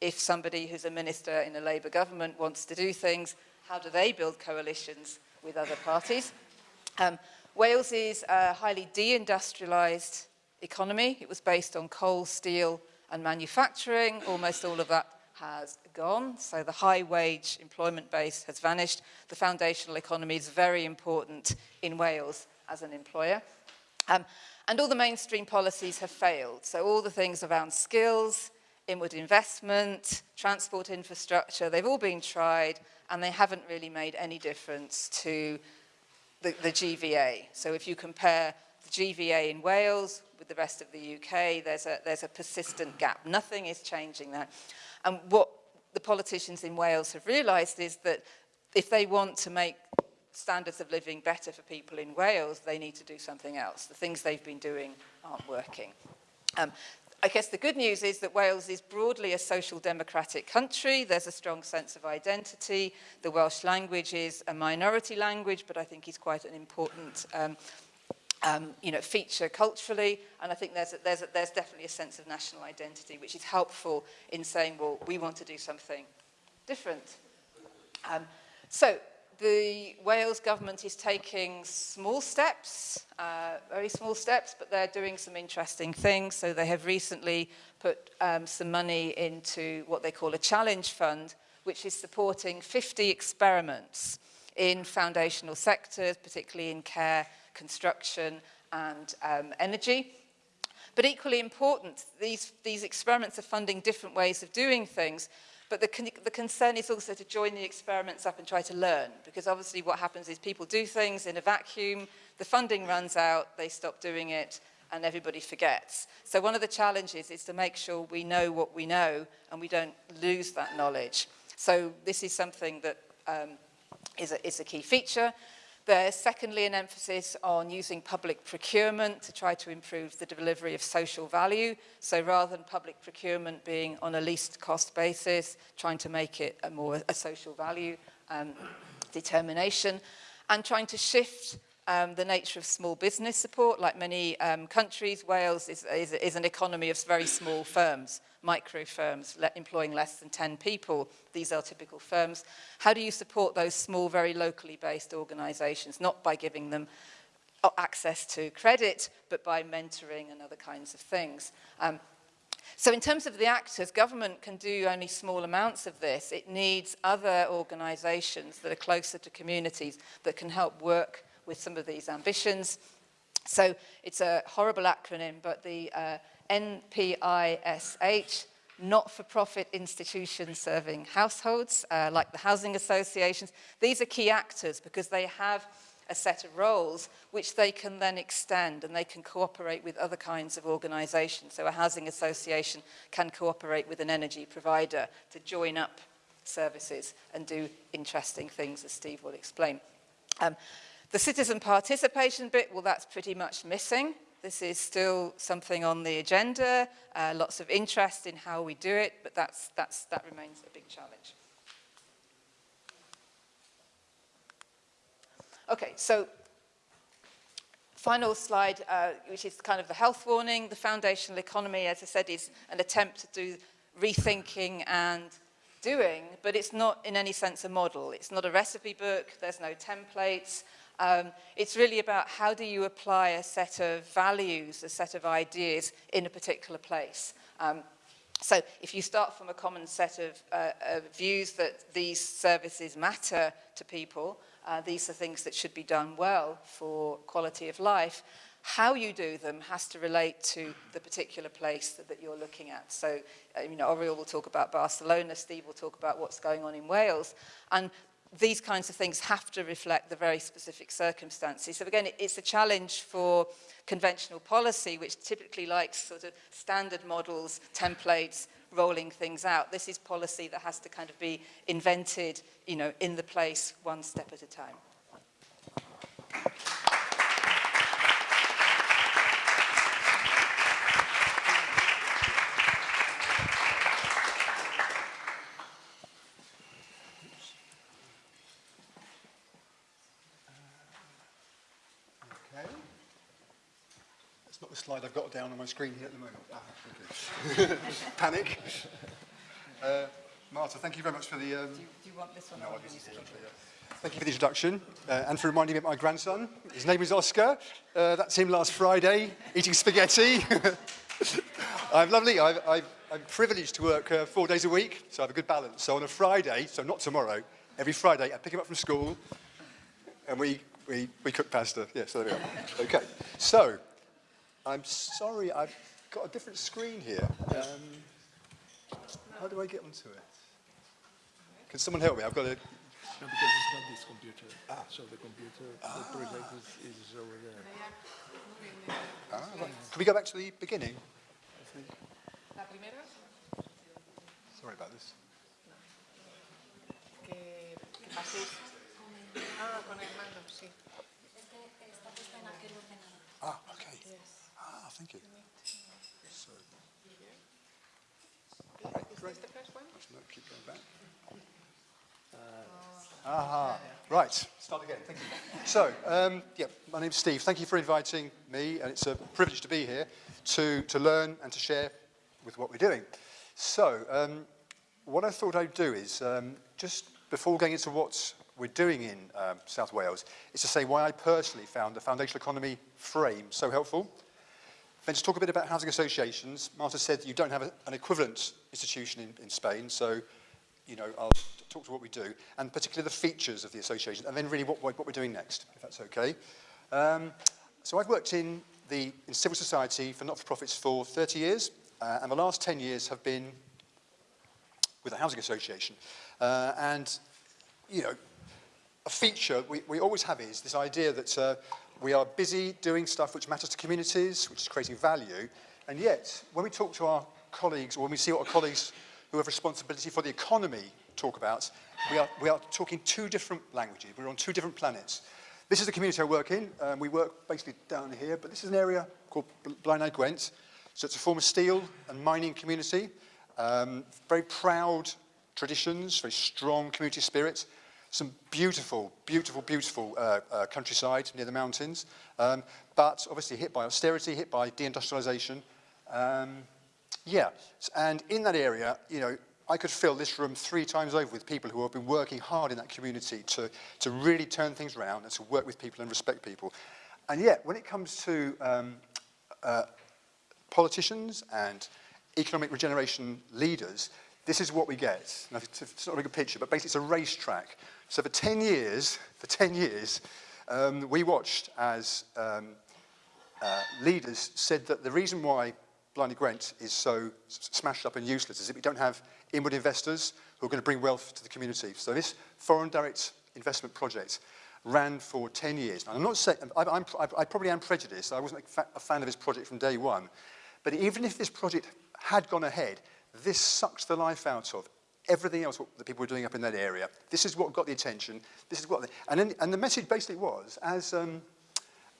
if somebody who's a minister in a Labour government wants to do things, how do they build coalitions with other parties? Um, Wales is a highly deindustrialised economy. It was based on coal, steel, and manufacturing, almost all of that has gone. So the high wage employment base has vanished. The foundational economy is very important in Wales as an employer. Um, and all the mainstream policies have failed. So all the things around skills, inward investment, transport infrastructure, they've all been tried and they haven't really made any difference to the, the GVA. So if you compare the GVA in Wales with the rest of the UK, there's a, there's a persistent gap. Nothing is changing that. And what the politicians in Wales have realised is that if they want to make standards of living better for people in Wales, they need to do something else. The things they've been doing aren't working. Um, I guess the good news is that Wales is broadly a social democratic country. There's a strong sense of identity. The Welsh language is a minority language, but I think is quite an important um, um, you know, feature culturally, and I think there's, a, there's, a, there's definitely a sense of national identity, which is helpful in saying, well, we want to do something different. Um, so, the Wales government is taking small steps, uh, very small steps, but they're doing some interesting things. So they have recently put um, some money into what they call a challenge fund, which is supporting 50 experiments in foundational sectors, particularly in care construction and um, energy. But equally important, these, these experiments are funding different ways of doing things, but the, con the concern is also to join the experiments up and try to learn, because obviously what happens is people do things in a vacuum, the funding runs out, they stop doing it, and everybody forgets. So one of the challenges is to make sure we know what we know and we don't lose that knowledge. So this is something that um, is, a, is a key feature. There's secondly an emphasis on using public procurement to try to improve the delivery of social value. So rather than public procurement being on a least cost basis, trying to make it a more a social value um, determination and trying to shift um, the nature of small business support. Like many um, countries, Wales is, is, is an economy of very small firms, micro firms le employing less than 10 people. These are typical firms. How do you support those small, very locally based organisations? Not by giving them uh, access to credit, but by mentoring and other kinds of things. Um, so in terms of the actors, government can do only small amounts of this. It needs other organisations that are closer to communities that can help work with some of these ambitions. So it's a horrible acronym, but the uh, NPISH, not-for-profit institutions serving households, uh, like the housing associations. These are key actors because they have a set of roles which they can then extend and they can cooperate with other kinds of organisations. So a housing association can cooperate with an energy provider to join up services and do interesting things, as Steve will explain. Um, the citizen participation bit, well, that's pretty much missing. This is still something on the agenda, uh, lots of interest in how we do it, but that's, that's, that remains a big challenge. Okay, so final slide, uh, which is kind of the health warning. The foundational economy, as I said, is an attempt to do rethinking and doing, but it's not in any sense a model. It's not a recipe book, there's no templates, Um, it's really about how do you apply a set of values, a set of ideas in a particular place. Um, so if you start from a common set of, uh, of views that these services matter to people, uh, these are things that should be done well for quality of life, how you do them has to relate to the particular place that, that you're looking at. So, uh, you know, Oriel will talk about Barcelona, Steve will talk about what's going on in Wales, and these kinds of things have to reflect the very specific circumstances. So again, it's a challenge for conventional policy, which typically likes sort of standard models, templates, rolling things out. This is policy that has to kind of be invented, you know, in the place one step at a time. Okay. That's not the slide I've got down on my screen here at the moment. Ah, okay. *laughs* Panic. Uh, Marta, thank you very much for the... Um, Do you, do you want this one? no, or I do you didn't need to see keep it, yeah. Thank you for the introduction uh, and for reminding me of my grandson. His name is Oscar. Uh, that's him last Friday, eating spaghetti. *laughs* I'm lovely. I've, I've, I'm privileged to work uh, four days a week, so I have a good balance. So on a Friday, so not tomorrow, every Friday, I pick him up from school and we, we, we cook pasta. Yes, there we are. Okay, so I'm sorry, I've got a different screen here. Um, how do I get onto it? Can someone help me? I've got a... No, because it's not this computer. Ah. So the computer, the project is, is over there. Ah, right. Can we go back to the beginning? Sorry about this. que, que. Ah, con el mando, sí. Ah, okay. Ah, thank you. So, right, great. Is the first one? No, keep going back. Aha, right, start again, thank you. So, um, yeah, my name's Steve. Thank you for inviting me, and it's a privilege to be here to, to learn and to share with what we're doing. So, um, what I thought I'd do is, um, just before going into what we're doing in um, South Wales, is to say why I personally found the foundational economy frame so helpful. Then to talk a bit about housing associations. Marta said you don't have a, an equivalent institution in, in Spain, so you know, I'll talk to what we do, and particularly the features of the association, and then really what, what we're doing next, if that's okay. Um, so I've worked in, the, in civil society for not-for-profits for 30 years, uh, and the last 10 years have been with a housing association. Uh, and, you know, a feature we, we always have is this idea that uh, we are busy doing stuff which matters to communities, which is creating value, and yet when we talk to our colleagues, or when we see what our colleagues who have responsibility for the economy talk about, we are, we are talking two different languages. We're on two different planets. This is the community I work in. Um, we work basically down here, but this is an area called Blaenau Gwent. So it's a former steel and mining community. Um, very proud traditions, very strong community spirit. Some beautiful, beautiful, beautiful uh, uh, countryside near the mountains. Um, but obviously hit by austerity, hit by deindustrialization. Um, yeah, and in that area, you know, I could fill this room three times over with people who have been working hard in that community to, to really turn things around and to work with people and respect people. And yet, when it comes to um, uh, politicians and economic regeneration leaders, this is what we get. Now, it's, not a good picture, but basically it's a racetrack. So for 10 years, for 10 years, um, we watched as um, uh, leaders said that the reason why Blarney Gwent is so smashed up and useless is that we don't have inward investors who are going to bring wealth to the community. So this foreign direct investment project ran for 10 years. Now, I'm not saying, I, I'm, I, probably am prejudiced. I wasn't a, fa a fan of this project from day one. But even if this project had gone ahead, this sucked the life out of everything else that people were doing up in that area. This is what got the attention. This is what, and, then, and the message basically was, as um,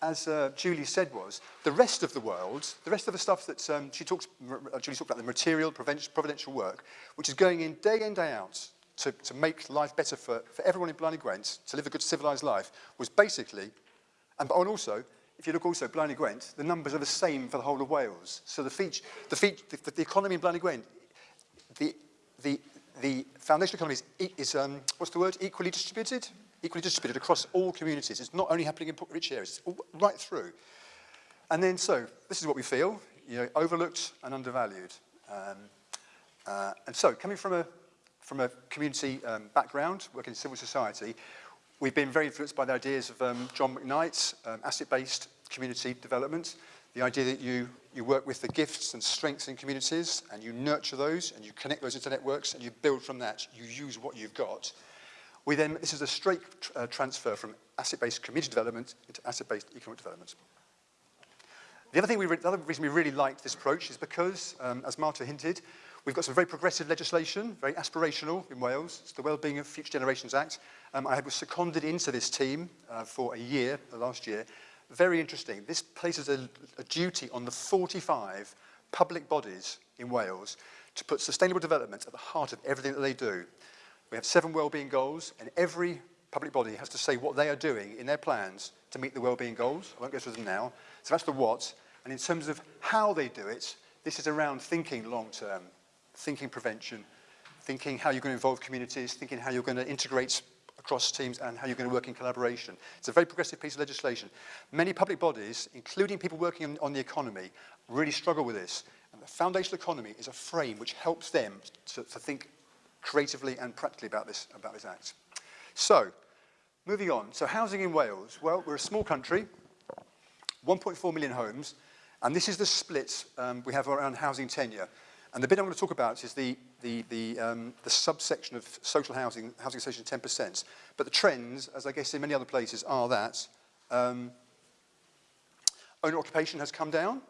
as uh, Julie said was, the rest of the world, the rest of the stuff that um, she talks, uh, Julie talked about, the material, providential work, which is going in day in, day out to, to make life better for, for everyone in Blarney Gwent, to live a good civilised life, was basically, and, and also, if you look also at Blarney Gwent, the numbers are the same for the whole of Wales. So the, feature, the, feature, the, the economy in Blarney Gwent, the, the, the foundation economy is, is um, what's the word, equally distributed? equally distributed across all communities. It's not only happening in rich areas, it's right through. And then, so, this is what we feel, you know, overlooked and undervalued. Um, uh, and so, coming from a, from a community um, background, working in civil society, we've been very influenced by the ideas of um, John McKnight's um, asset-based community development, the idea that you, you work with the gifts and strengths in communities and you nurture those and you connect those into networks and you build from that, you use what you've got. We then, this is a straight uh, transfer from asset-based community development into asset-based economic development. The other, thing we the other reason we really liked this approach is because, um, as Marta hinted, we've got some very progressive legislation, very aspirational in Wales. It's the Wellbeing of Future Generations Act. Um, I was seconded into this team uh, for a year, last year. Very interesting. This places a, a duty on the 45 public bodies in Wales to put sustainable development at the heart of everything that they do. We have seven wellbeing goals, and every public body has to say what they are doing in their plans to meet the wellbeing goals. I won't go through them now. So that's the what. And in terms of how they do it, this is around thinking long term, thinking prevention, thinking how you're going to involve communities, thinking how you're going to integrate across teams and how you're going to work in collaboration. It's a very progressive piece of legislation. Many public bodies, including people working on, on the economy, really struggle with this. And the foundational economy is a frame which helps them to, to think creatively and practically about this, about this act. So, moving on. So housing in Wales. Well, we're a small country, 1.4 million homes, and this is the split um, we have around housing tenure. And the bit I'm going to talk about is the, the, the, um, the subsection of social housing, housing association 10%. But the trends, as I guess in many other places, are that um, owner occupation has come down,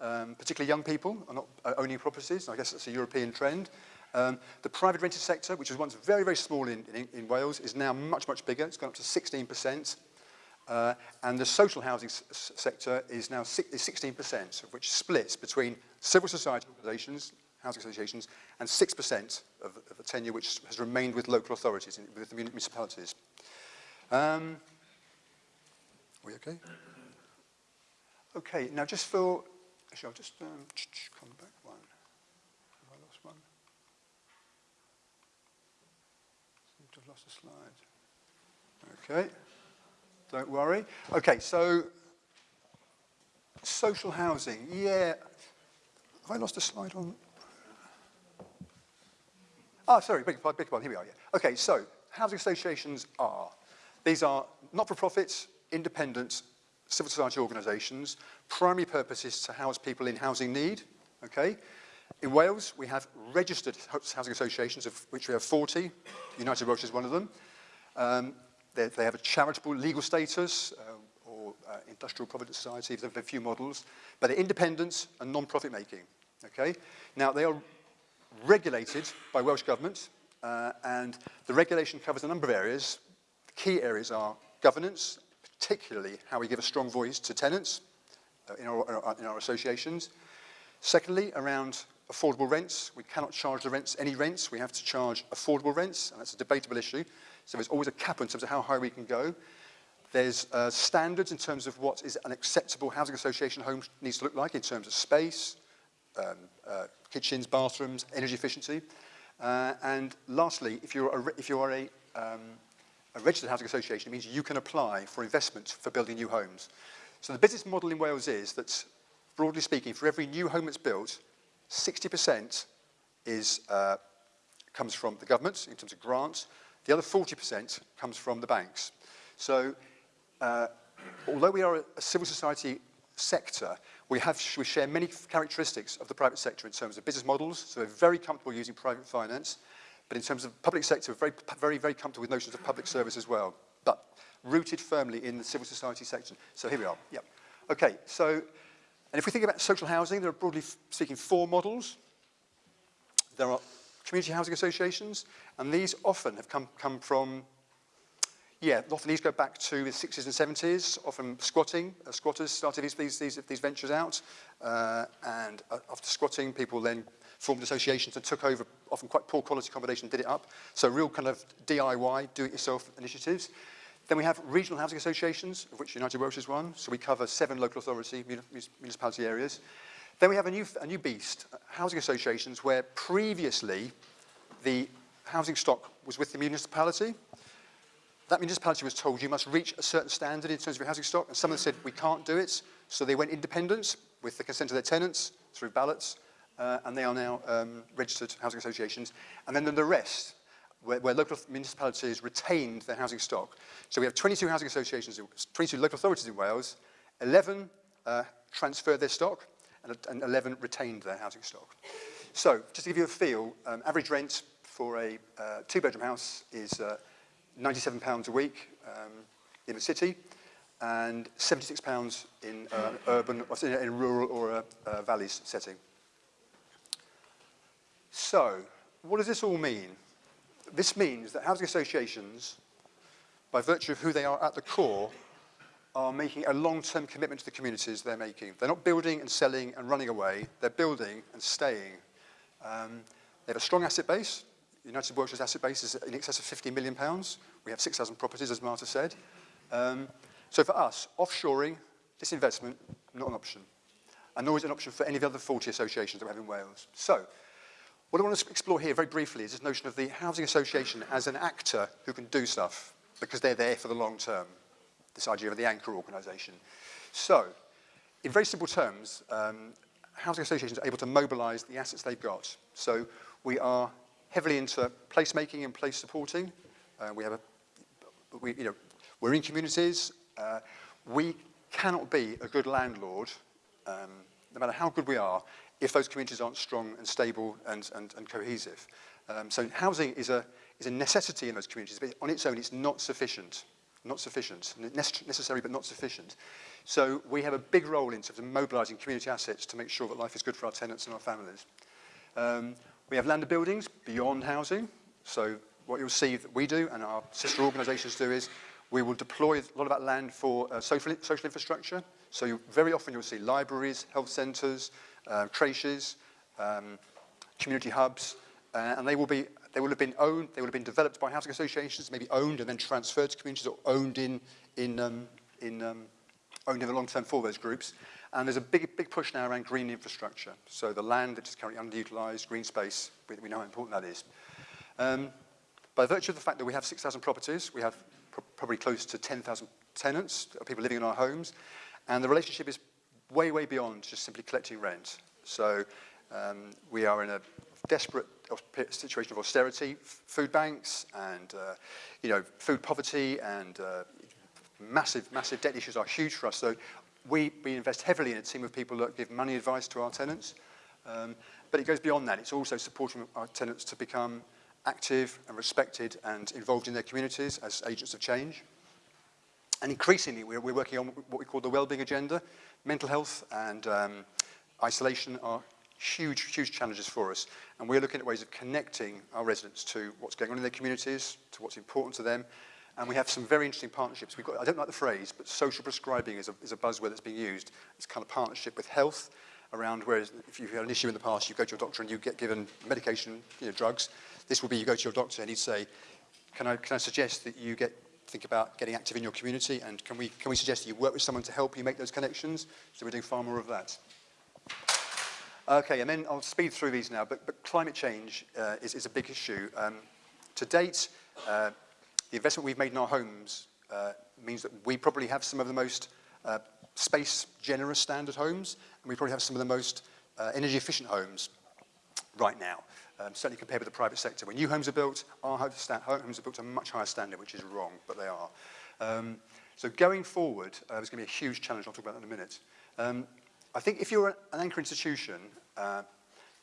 um, particularly young people are not uh, owning properties. I guess that's a European trend. Um, the private rented sector, which was once very, very small in, in, in Wales, is now much, much bigger. It's gone up to 16%. Uh, and the social housing sector is now is 16%, of which splits between civil society organisations, housing associations, and 6% of, of the tenure which has remained with local authorities, in, with the municipalities. Um, we okay? Okay, now just for, actually I'll just um, come back one. Have I lost one? Seem to have lost a slide. Okay. Don't worry. Okay, so social housing. Yeah. Have I lost a slide on? Ah, sorry, big, big. Here we are. Yeah. Okay, so housing associations are. These are not-for-profits, independent civil society organisations. Primary purpose is to house people in housing need. Okay. In Wales, we have registered housing associations, of which we have 40. United Welsh is one of them. Um, they, they have a charitable legal status uh, or uh, industrial provident society, there's a few models, but they're independent and non-profit making. Okay? Now, they are regulated by Welsh Government, uh, and the regulation covers a number of areas. The key areas are governance, particularly how we give a strong voice to tenants uh, in, our, in our associations. Secondly, around affordable rents. We cannot charge the rents, any rents. We have to charge affordable rents, and that's a debatable issue. So there's always a cap in terms of how high we can go. There's uh, standards in terms of what is an acceptable housing association home needs to look like in terms of space, um, uh, kitchens, bathrooms, energy efficiency. Uh, and lastly, if you're a, if you are a, um, a registered housing association, it means you can apply for investment for building new homes. So the business model in Wales is that, broadly speaking, for every new home that's built, 60% is, uh, comes from the government in terms of grants, the other 40% comes from the banks. So uh, although we are a civil society sector, we, have, we share many characteristics of the private sector in terms of business models, so we're very comfortable using private finance, but in terms of public sector, we're very, very, very comfortable with notions of public service as well, but rooted firmly in the civil society section. So here we are, yep. Okay, so, and if we think about social housing, there are broadly speaking four models. There are community housing associations, and these often have come, come from, yeah, often these go back to the 60s and 70s, often squatting, uh, squatters started these, these, these, these ventures out, uh, and uh, after squatting, people then formed associations and took over often quite poor quality accommodation did it up. So real kind of DIY, do-it-yourself initiatives. Then we have regional housing associations, of which United Welsh is one. So we cover seven local authority, municipality areas. Then we have a new, a new beast, housing associations, where previously the housing stock was with the municipality. That municipality was told you must reach a certain standard in terms of your housing stock, and some of them said we can't do it, so they went independent with the consent of their tenants through ballots, uh, and they are now um, registered housing associations. And then the rest, where, where local municipalities retained their housing stock. So we have 22 housing associations, 22 local authorities in Wales, 11 uh, transferred their stock, and, and 11 retained their housing stock. So, just to give you a feel, um, average rent for a uh, two-bedroom house is uh, £97 a week um, in the city, and £76 in uh, urban, or in, in rural or a, a valleys setting. So, what does this all mean? This means that housing associations, by virtue of who they are at the core, are making a long-term commitment to the communities they're making. They're not building and selling and running away. They're building and staying. Um, they have a strong asset base. United Workshire's asset base is in excess of 50 million pounds. We have 6,000 properties, as Marta said. Um, so for us, offshoring, this disinvestment, not an option. And nor is it an option for any of the other 40 associations that we have in Wales. So, what I want to explore here very briefly is this notion of the housing association as an actor who can do stuff because they're there for the long term. This idea of the anchor organisation. So, in very simple terms, um, housing associations are able to mobilise the assets they've got. So, we are heavily into placemaking and place supporting. Uh, we have a, we, you know, we're in communities. Uh, we cannot be a good landlord, um, no matter how good we are, if those communities aren't strong and stable and, and, and cohesive. Um, so housing is a, is a necessity in those communities, but on its own it's not sufficient. Not sufficient, necessary but not sufficient. So we have a big role in terms of mobilising community assets to make sure that life is good for our tenants and our families. Um, we have land and buildings beyond housing. So what you'll see that we do and our sister organisations do is we will deploy a lot of that land for uh, social, social infrastructure. So you, very often you'll see libraries, health centres, uh, um, community hubs, uh, and they will be they will have been owned, they will have been developed by housing associations, maybe owned and then transferred to communities or owned in in um, in um, owned in the long term for those groups. And there's a big big push now around green infrastructure. So the land that is currently underutilized, green space, we, we know how important that is. Um, by virtue of the fact that we have 6,000 properties, we have pr probably close to 10,000 tenants, people living in our homes, and the relationship is way, way beyond just simply collecting rent. So um, we are in a desperate situation of austerity, food banks and, uh, you know, food poverty and uh, massive, massive debt issues are huge for us. So we, we invest heavily in a team of people that give money advice to our tenants, um, but it goes beyond that. It's also supporting our tenants to become active and respected and involved in their communities as agents of change. And increasingly, we're, we're working on what we call the well-being agenda. Mental health and um, isolation are huge, huge challenges for us. And we're looking at ways of connecting our residents to what's going on in their communities, to what's important to them, And we have some very interesting partnerships. We've got, I don't like the phrase, but social prescribing is a, is a buzzword that's being used. It's kind of partnership with health around where if you've had an issue in the past, you go to your doctor and you get given medication, you know, drugs. This will be you go to your doctor and he'd say, can I, can I suggest that you get think about getting active in your community and can we, can we suggest that you work with someone to help you make those connections? So we're doing far more of that. Okay, and then I'll speed through these now, but, but climate change uh, is, is a big issue. Um, to date, uh, the investment we've made in our homes uh, means that we probably have some of the most uh, space generous standard homes, and we probably have some of the most uh, energy efficient homes right now um, certainly compared with the private sector. When new homes are built, our homes are built to a much higher standard, which is wrong, but they are. Um, so going forward, uh, there's going to be a huge challenge. I'll talk about that in a minute. Um, I think if you're an anchor institution, uh,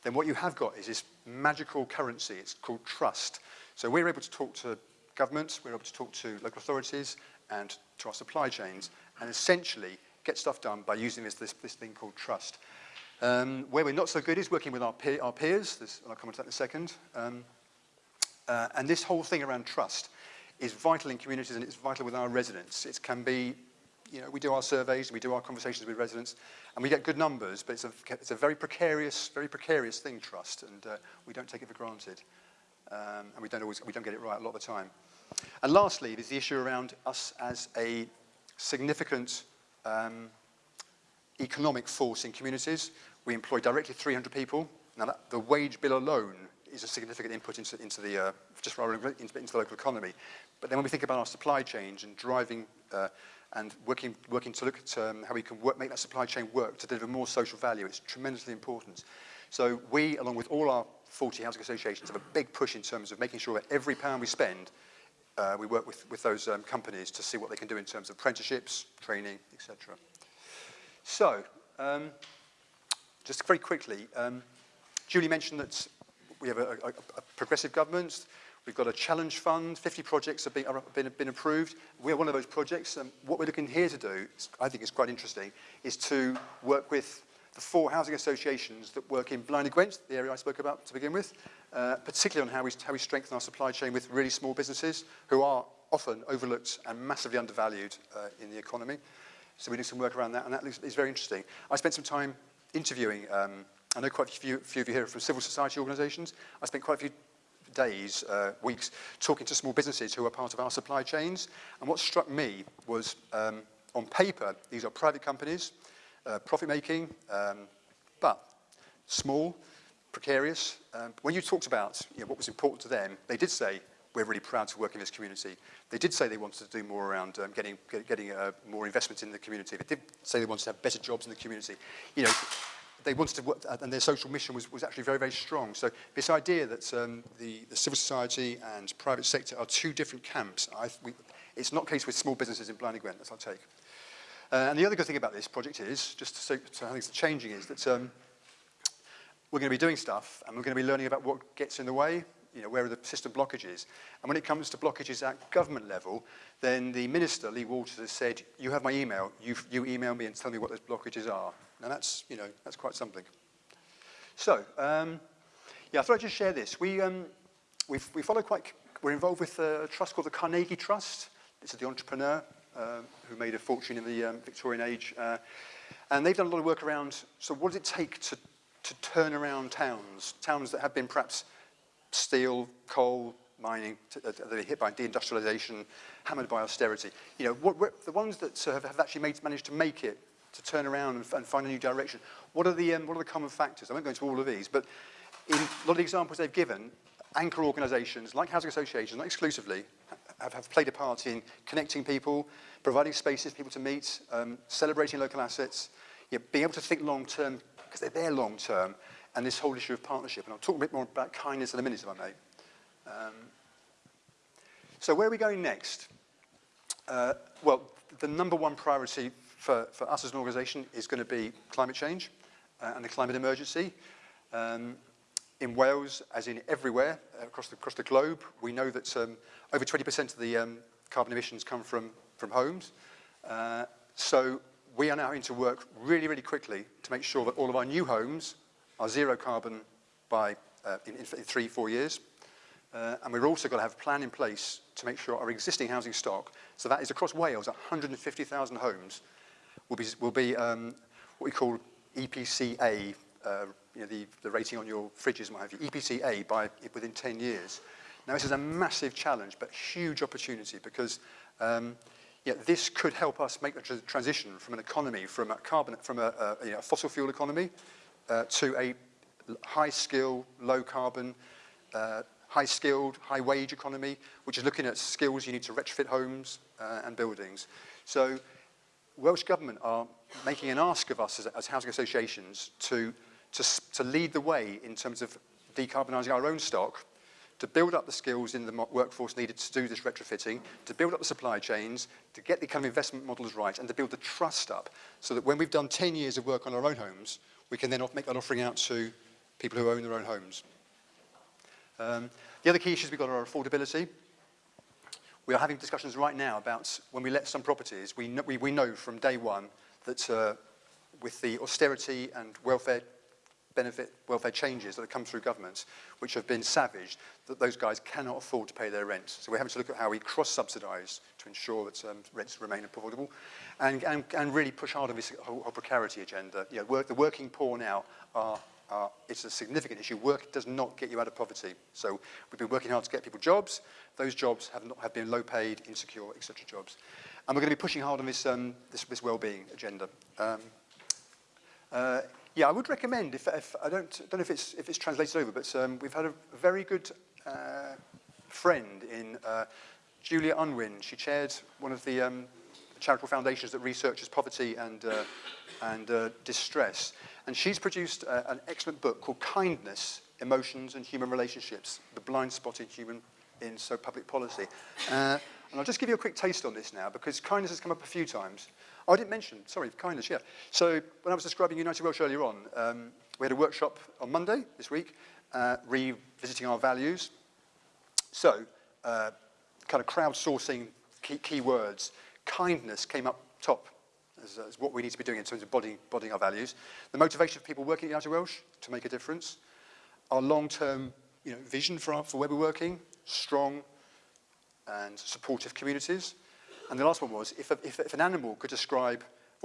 then what you have got is this magical currency. It's called trust. So we're able to talk to governments, we're able to talk to local authorities and to our supply chains, and essentially get stuff done by using this, this, this thing called trust. Um, where we're not so good is working with our, peer, our peers. This, I'll come on to that in a second. Um, uh, and this whole thing around trust is vital in communities and it's vital with our residents. It can be, you know, we do our surveys, we do our conversations with residents, and we get good numbers, but it's a, it's a very precarious, very precarious thing, trust, and uh, we don't take it for granted. Um, and we don't always, we don't get it right a lot of the time. And lastly, there's the issue around us as a significant um, economic force in communities. We employ directly 300 people. Now, that, the wage bill alone is a significant input into, into the, uh, just into, into the local economy. But then when we think about our supply chains and driving uh, and working, working to look at um, how we can work, make that supply chain work to deliver more social value, it's tremendously important. So we, along with all our 40 housing associations, have a big push in terms of making sure that every pound we spend, uh, we work with, with those um, companies to see what they can do in terms of apprenticeships, training, etc. So, um, just very quickly, um, Julie mentioned that we have a, a, a, progressive government. We've got a challenge fund. 50 projects have been, been, been approved. We're one of those projects. And what we're looking here to do, I think is quite interesting, is to work with the four housing associations that work in Blaenau Gwent, the area I spoke about to begin with, uh, particularly on how we, how we strengthen our supply chain with really small businesses who are often overlooked and massively undervalued uh, in the economy. So we do some work around that, and that is very interesting. I spent some time interviewing, um, I know quite a few, few of you here from civil society organisations. I spent quite a few days, uh, weeks, talking to small businesses who are part of our supply chains. And what struck me was, um, on paper, these are private companies, uh, profit-making, um, but small, precarious. Um, when you talked about you know, what was important to them, they did say, we're really proud to work in this community. They did say they wanted to do more around um, getting, get, getting uh, more investment in the community. They did say they wanted to have better jobs in the community. You know, they wanted to work, and their social mission was, was actually very, very strong. So this idea that um, the, the civil society and private sector are two different camps, I, we, it's not the case with small businesses in Blaenau Gwent, that's our take. Uh, and the other good thing about this project is, just to say how things are changing, is that um, we're going to be doing stuff and we're going to be learning about what gets in the way, you know, where are the system blockages. And when it comes to blockages at government level, then the minister, Lee Walters, has said, you have my email, you, you email me and tell me what those blockages are. Now that's, you know, that's quite something. So, um, yeah, I thought I'd just share this. We, um, we we follow quite, we're involved with a trust called the Carnegie Trust. Is the entrepreneur uh, who made a fortune in the um, Victorian age. Uh, and they've done a lot of work around, so what does it take to, to turn around towns, towns that have been perhaps steel, coal, mining, uh, hit by deindustrialization, hammered by austerity. You know, what, the ones that uh, have, have actually made, managed to make it, to turn around and, and find a new direction, what are, the, um, what are the common factors? I won't go into all of these, but in a lot of the examples they've given, anchor organisations, like housing associations, not exclusively, have, have played a part in connecting people, providing spaces for people to meet, um, celebrating local assets, you know, being able to think long term, because they're there long term, and this whole issue of partnership. And I'll talk a bit more about kindness in a minute, if I may. Um, so where are we going next? Uh, well, the number one priority for, for us as an organisation is going to be climate change uh, and the climate emergency. Um, in Wales, as in everywhere uh, across the, across the globe, we know that um, over 20% of the um, carbon emissions come from, from homes. Uh, so we are now into work really, really quickly to make sure that all of our new homes are zero carbon by uh, in, in three, four years. Uh, and we're also got to have a plan in place to make sure our existing housing stock, so that is across Wales, 150,000 homes, will be, will be um, what we call EPCA, uh, you know, the, the rating on your fridges, what have you, EPCA by within 10 years. Now, this is a massive challenge, but huge opportunity because um, yeah, this could help us make the tr transition from an economy, from a carbon, from a, a, you know, a fossil fuel economy uh, to a high skill, low carbon, uh, high skilled, high wage economy, which is looking at skills you need to retrofit homes uh, and buildings. So Welsh Government are making an ask of us as, as housing associations to, to, to lead the way in terms of decarbonising our own stock to build up the skills in the workforce needed to do this retrofitting, to build up the supply chains, to get the kind of investment models right, and to build the trust up so that when we've done 10 years of work on our own homes, we can then make that offering out to people who own their own homes. Um, the other key issues we've got are affordability. We are having discussions right now about when we let some properties, we know, we, we know from day one that uh, with the austerity and welfare benefit welfare changes that have come through governments, which have been savaged, that those guys cannot afford to pay their rent. So we're having to look at how we cross-subsidise to ensure that um, rents remain affordable and, and, and really push hard on this whole, whole precarity agenda. You know, work, the working poor now are uh, it's a significant issue. Work does not get you out of poverty. So we've been working hard to get people jobs. Those jobs have, not, have been low paid, insecure, etc. jobs. And we're going to be pushing hard on this, um, this, this well-being agenda. Um, uh, yeah, I would recommend, if, if I don't, don't know if it's, if it's translated over, but um, we've had a very good uh, friend in uh, Julia Unwin. She chaired one of the um, charitable foundations that researches poverty and, uh, and uh, distress. And she's produced uh, an excellent book called Kindness, Emotions and Human Relationships, The Blind Spot in Human in So Public Policy. Uh, and I'll just give you a quick taste on this now, because kindness has come up a few times. Oh, I didn't mention, sorry, kindness, yeah. So when I was describing United Welsh earlier on, um, we had a workshop on Monday this week, uh, revisiting our values. So, uh, kind of crowdsourcing key, key words. Kindness came up top as, as what we need to be doing in terms of bodying, our values. The motivation of people working at United Welsh to make a difference. Our long-term you know, vision for, our, for where we're working, strong and supportive communities. And the last one was, if, a, if, if an animal could describe,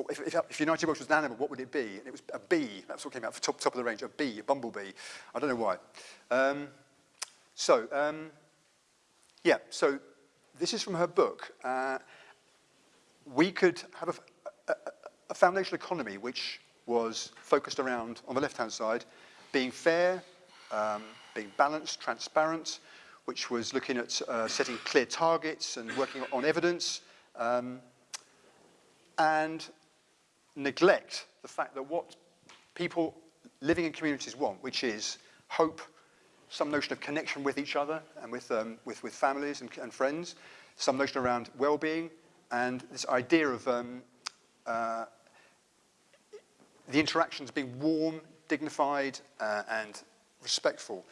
if, if, if United Welsh was an animal, what would it be? And it was a bee, that's what came out for top, top of the range, a bee, a bumblebee. I don't know why. Um, so, um, yeah, so this is from her book. Uh, we could have a, a, a foundational economy which was focused around, on the left-hand side, being fair, um, being balanced, transparent, which was looking at uh, setting clear targets and working on evidence, Um, and neglect the fact that what people living in communities want, which is hope, some notion of connection with each other and with, um, with, with families and, and friends, some notion around well-being, and this idea of um, uh, the interactions being warm, dignified, uh, and respectful.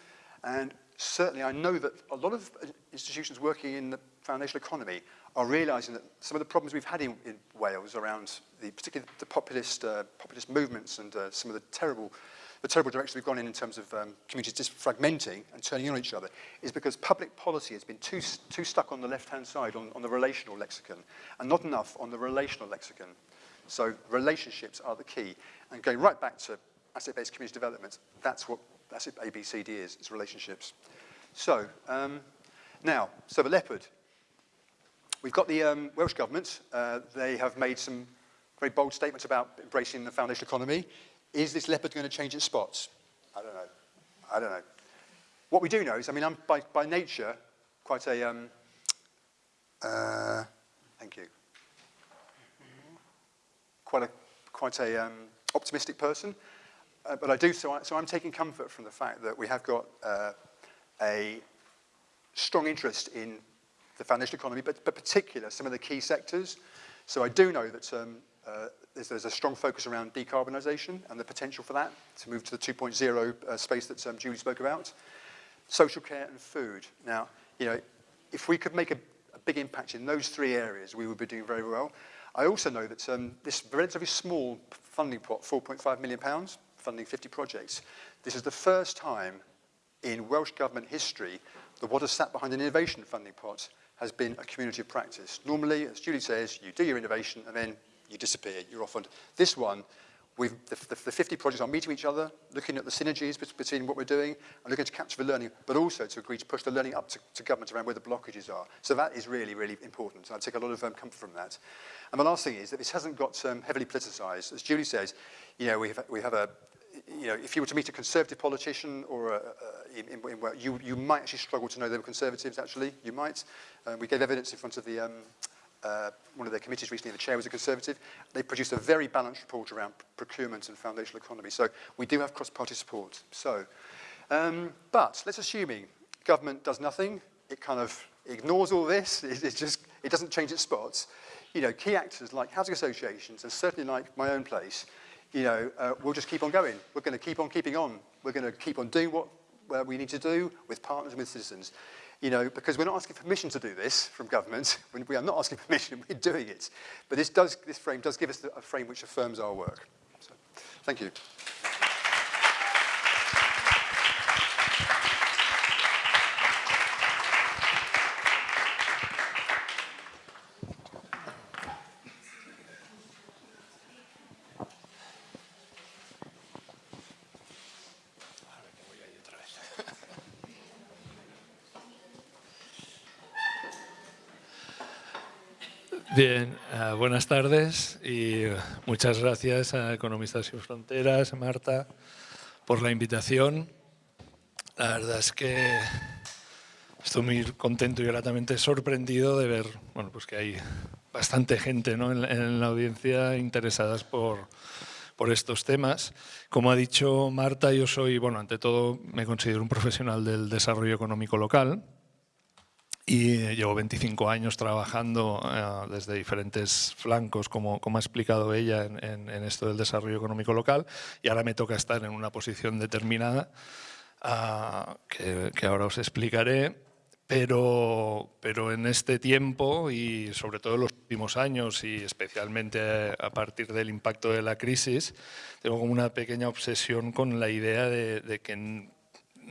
And certainly I know that a lot of institutions working in the foundation economy are realising that some of the problems we've had in, in Wales around the, particularly the populist, uh, populist movements and uh, some of the terrible, the terrible direction we've gone in in terms of um, communities just fragmenting and turning on each other is because public policy has been too, too stuck on the left-hand side, on, on the relational lexicon, and not enough on the relational lexicon. So relationships are the key. And going right back to asset-based community development, that's what that's what ABCD is, it's relationships. So, um, now, so the leopard. We've got the um, Welsh Government. Uh, they have made some very bold statements about embracing the foundation economy. Is this leopard going to change its spots? I don't know. I don't know. What we do know is, I mean, I'm by, by nature quite a, um, uh, thank you, quite a, quite a um, optimistic person. Uh, but I do, so, I, so I'm taking comfort from the fact that we have got uh, a strong interest in the foundation economy, but, but particular some of the key sectors. So I do know that um, uh, there's, there's a strong focus around decarbonisation and the potential for that to move to the 2.0 uh, space that um, Julie spoke about. Social care and food. Now, you know, if we could make a, a big impact in those three areas, we would be doing very well. I also know that um, this relatively small funding pot, 4.5 million pounds, funding 50 projects. This is the first time in Welsh Government history that what has sat behind an innovation funding pot has been a community of practice. Normally, as Julie says, you do your innovation and then you disappear, you're off on. This one, we've, the, the, the 50 projects are meeting each other, looking at the synergies between what we're doing and looking to capture the learning, but also to agree to push the learning up to, to government around where the blockages are. So that is really, really important. I take a lot of um, comfort from that. And the last thing is that this hasn't got um, heavily politicised. As Julie says, you know, we have, we have a you know, if you were to meet a conservative politician or a, a, in, in, in, you, you might actually struggle to know they were conservatives, actually. You might. Um, we gave evidence in front of the um, uh, one of their committees recently, the chair was a Conservative, they produced a very balanced report around procurement and foundational economy. So we do have cross-party support. So, um, but let's assuming government does nothing, it kind of ignores all this, it, it just it doesn't change its spots. You know, key actors like housing associations and certainly like my own place you know, uh, we'll just keep on going. We're going to keep on keeping on. We're going to keep on doing what uh, we need to do with partners and with citizens. You know, because we're not asking permission to do this from government. *laughs* We are not asking permission, we're doing it. But this, does, this frame does give us a frame which affirms our work. So, thank you. Bien, uh, buenas tardes y muchas gracias a Economistas Sin Fronteras, Marta, por la invitación. La verdad es que estoy muy contento y gratamente sorprendido de ver bueno, pues que hay bastante gente ¿no? en, en, la audiencia interesadas por, por estos temas. Como ha dicho Marta, yo soy, bueno, ante todo me considero un profesional del desarrollo económico local, y llevo 25 años trabajando eh, desde diferentes flancos, como, como ha explicado ella, en, esto del desarrollo económico local y ahora me toca estar en una posición determinada ah, que, que, ahora os explicaré, pero, pero en este tiempo y sobre todo en los últimos años y especialmente a partir del impacto de la crisis, tengo como una pequeña obsesión con la idea de, de que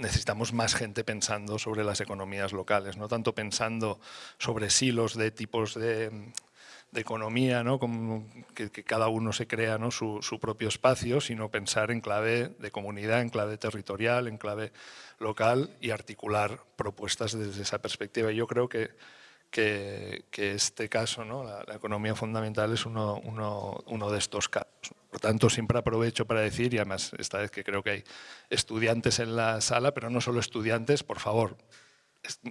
necesitamos más gente pensando sobre las economías locales, no tanto pensando sobre silos de tipos de, economía, ¿no? Como que, cada uno se crea ¿no? su, propio espacio, sino pensar en clave de comunidad, en clave territorial, en clave local y articular propuestas desde esa perspectiva. Yo creo que, que, este caso, ¿no? la, economía fundamental, es uno, uno, uno de estos casos. Por tanto, siempre aprovecho para decir, y además esta vez que creo que hay estudiantes en la sala, pero no solo estudiantes, por favor,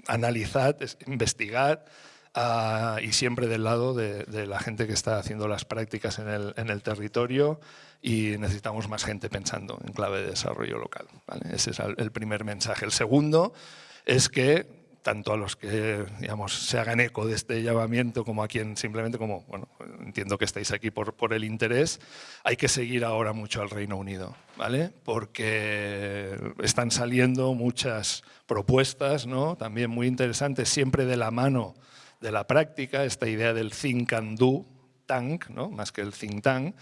analizad, investigad ah, y siempre del lado de, la gente que está haciendo las prácticas en el, en el, territorio y necesitamos más gente pensando en clave de desarrollo local. Ese es el primer mensaje. El segundo es que tanto a los que digamos, se hagan eco de este llamamiento como a quien simplemente, como bueno, entiendo que estáis aquí por, por el interés, hay que seguir ahora mucho al Reino Unido, ¿vale? porque están saliendo muchas propuestas, ¿no? también muy interesantes, siempre de la mano de la práctica, esta idea del think and do tank, ¿no? más que el think tank,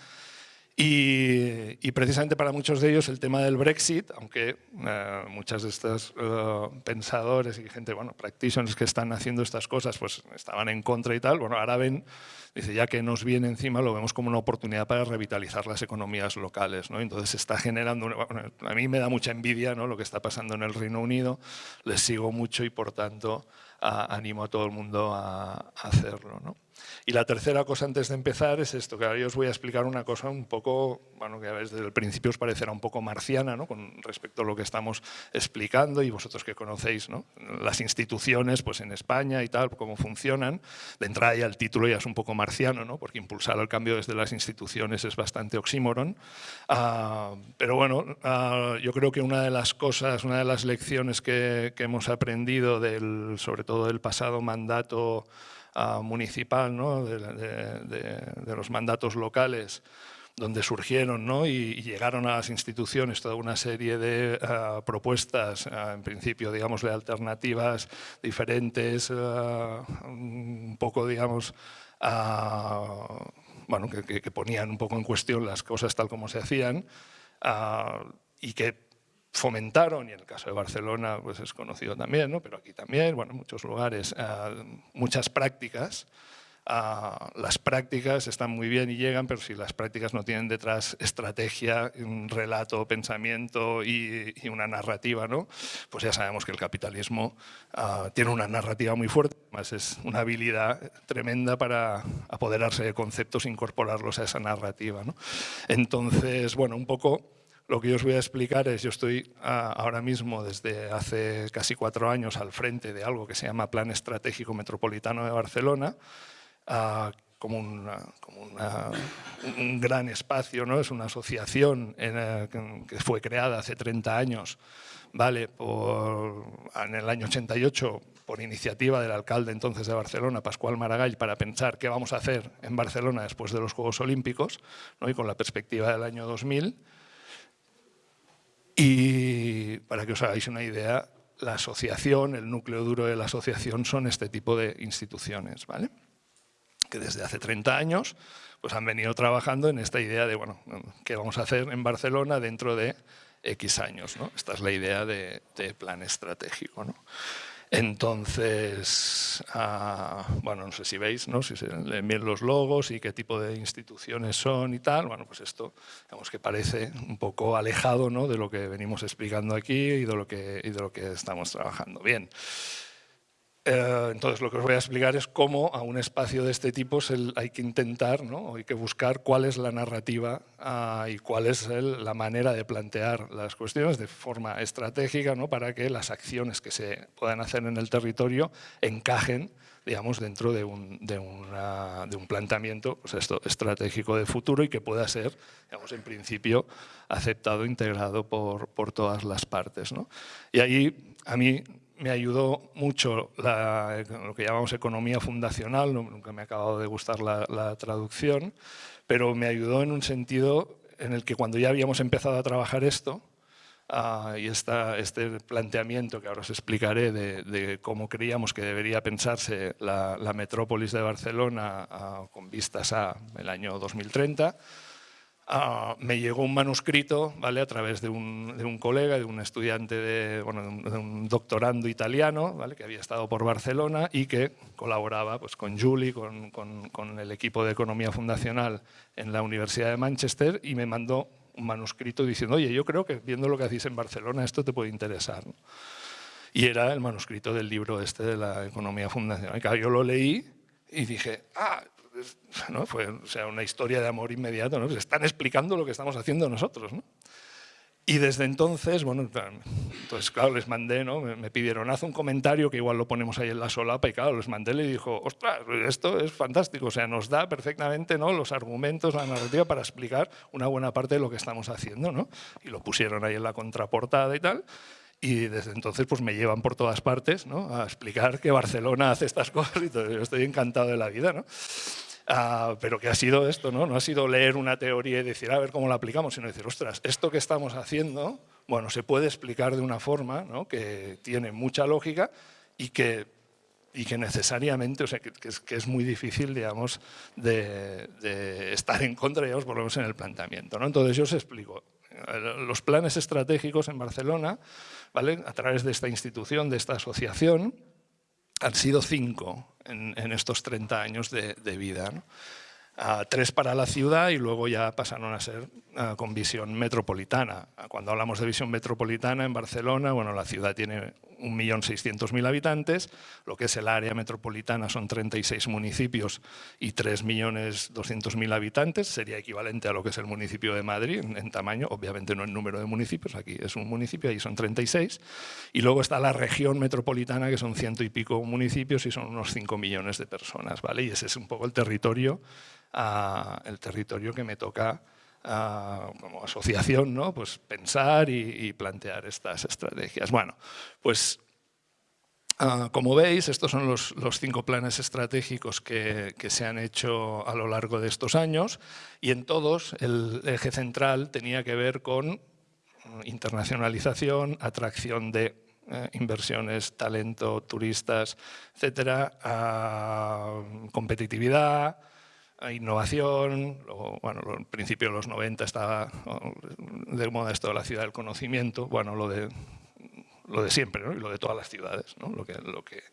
y, precisamente para muchos de ellos el tema del Brexit, aunque eh, muchas de estas eh, pensadores y gente, bueno, practitioners que están haciendo estas cosas, pues estaban en contra y tal, bueno, ahora ven, dice, ya que nos viene encima, lo vemos como una oportunidad para revitalizar las economías locales, ¿no? Entonces se está generando, a mí me da mucha envidia, ¿no? Lo que está pasando en el Reino Unido, les sigo mucho y por tanto animo a todo el mundo a, a hacerlo, ¿no? Y la tercera cosa antes de empezar es esto, que ahora yo os voy a explicar una cosa un poco, bueno, que desde el principio os parecerá un poco marciana, ¿no? con respecto a lo que estamos explicando y vosotros que conocéis ¿no? las instituciones pues en España y tal, cómo funcionan. De entrada ya el título ya es un poco marciano, ¿no? porque impulsar el cambio desde las instituciones es bastante oxímoron. Ah, pero bueno, ah, yo creo que una de las cosas, una de las lecciones que, que hemos aprendido del, sobre todo del pasado mandato municipal, ¿no? de, los mandatos locales, donde surgieron ¿no? y, llegaron a las instituciones toda una serie de eh, propuestas, eh, en principio, digamos, de alternativas diferentes, eh, un poco, digamos, bueno, que, que, ponían un poco en cuestión las cosas tal como se hacían y que fomentaron, y en el caso de Barcelona pues es conocido también, ¿no? pero aquí también, bueno, en muchos lugares, eh, muchas prácticas. Ah, las prácticas están muy bien y llegan, pero si las prácticas no tienen detrás estrategia, un relato, pensamiento y, una narrativa, ¿no? pues ya sabemos que el capitalismo ah, tiene una narrativa muy fuerte, además es una habilidad tremenda para apoderarse de conceptos e incorporarlos a esa narrativa. ¿no? Entonces, bueno, un poco lo que yo os voy a explicar es, yo estoy ah, ahora mismo desde hace casi cuatro años al frente de algo que se llama Plan Estratégico Metropolitano de Barcelona, ah, como, un gran espacio, ¿no? es una asociación que fue creada hace 30 años, vale, por, en el año 88 por iniciativa del alcalde entonces de Barcelona, Pascual Maragall, para pensar qué vamos a hacer en Barcelona después de los Juegos Olímpicos, ¿no? y con la perspectiva del año 2000, y para que os hagáis una idea, la asociación, el núcleo duro de la asociación son este tipo de instituciones, ¿vale? que desde hace 30 años pues han venido trabajando en esta idea de, bueno, ¿qué vamos a hacer en Barcelona dentro de X años? ¿no? Esta es la idea de, de plan estratégico. ¿no? Entonces, ah, bueno, no sé si veis, ¿no? si se leen bien los logos y qué tipo de instituciones son y tal, bueno, pues esto, digamos que parece un poco alejado ¿no? de lo que venimos explicando aquí y de lo que, y de lo que estamos trabajando. Bien. Eh, entonces, lo que os voy a explicar es cómo a un espacio de este tipo hay que intentar, ¿no? hay que buscar cuál es la narrativa ah, y cuál es la manera de plantear las cuestiones de forma estratégica ¿no? para que las acciones que se puedan hacer en el territorio encajen digamos, dentro de un, de, de un planteamiento pues esto, estratégico de futuro y que pueda ser, digamos, en principio, aceptado, integrado por, por todas las partes. ¿no? Y ahí, a mí, me ayudó mucho lo que llamamos economía fundacional, nunca me ha acabado de gustar la, traducción, pero me ayudó en un sentido en el que cuando ya habíamos empezado a trabajar esto, ah, y esta, este planteamiento que ahora os explicaré de, cómo creíamos que debería pensarse la, metrópolis de Barcelona ah, con vistas a el año 2030, Ah, me llegó un manuscrito ¿vale? a través de un, de un colega, de un estudiante, de, bueno, de, un, doctorando italiano ¿vale? que había estado por Barcelona y que colaboraba pues, con Julie, con, con, con, el equipo de Economía Fundacional en la Universidad de Manchester y me mandó un manuscrito diciendo, oye, yo creo que viendo lo que hacéis en Barcelona esto te puede interesar. Y era el manuscrito del libro este de la Economía Fundacional. yo lo leí y dije, ah, *laughs* ¿no? fue o sea, una historia de amor inmediato, ¿no? están explicando lo que estamos haciendo nosotros. ¿no? Y desde entonces, bueno, entonces claro, les mandé, ¿no? me, pidieron, haz un comentario que igual lo ponemos ahí en la solapa y claro, les mandé y dijo, ostras, esto es fantástico, o sea, nos da perfectamente ¿no? los argumentos, la narrativa para explicar una buena parte de lo que estamos haciendo, ¿no? Y lo pusieron ahí en la contraportada y tal, y desde entonces pues me llevan por todas partes ¿no? a explicar que Barcelona hace estas *laughs* cosas y todo. yo estoy encantado de la vida. ¿no? Ah, pero que ha sido esto, ¿no? No ha sido leer una teoría y decir, a ver cómo la aplicamos, sino decir, ostras, esto que estamos haciendo, bueno, se puede explicar de una forma ¿no? que tiene mucha lógica y que, y que necesariamente, o sea, que, es, que es, muy difícil, digamos, de, de, estar en contra, digamos, por lo menos en el planteamiento, ¿no? Entonces yo os explico. Los planes estratégicos en Barcelona, ¿vale? a través de esta institución, de esta asociación, han sido cinco en, estos 30 años de, vida. tres para la ciudad y luego ya pasaron a ser con visión metropolitana. Cuando hablamos de visión metropolitana en Barcelona, bueno, la ciudad tiene 1.600.000 habitantes, lo que es el área metropolitana son 36 municipios y 3.200.000 habitantes, sería equivalente a lo que es el municipio de Madrid en, tamaño, obviamente no en número de municipios, aquí es un municipio, ahí son 36, y luego está la región metropolitana que son ciento y pico municipios y son unos 5 millones de personas, ¿vale? Y ese es un poco el territorio, ah, el territorio que me toca como asociación, ¿no? pues pensar y, plantear estas estrategias. Bueno, pues ah, como veis, estos son los, cinco planes estratégicos que, se han hecho a lo largo de estos años y en todos el eje central tenía que ver con internacionalización, atracción de eh, inversiones, talento, turistas, etcétera, competitividad, innovación, bueno, en principio en los 90 estaba de moda esto de la ciudad del conocimiento, bueno, lo de lo de siempre ¿no? y lo de todas las ciudades, ¿no? lo, que, lo que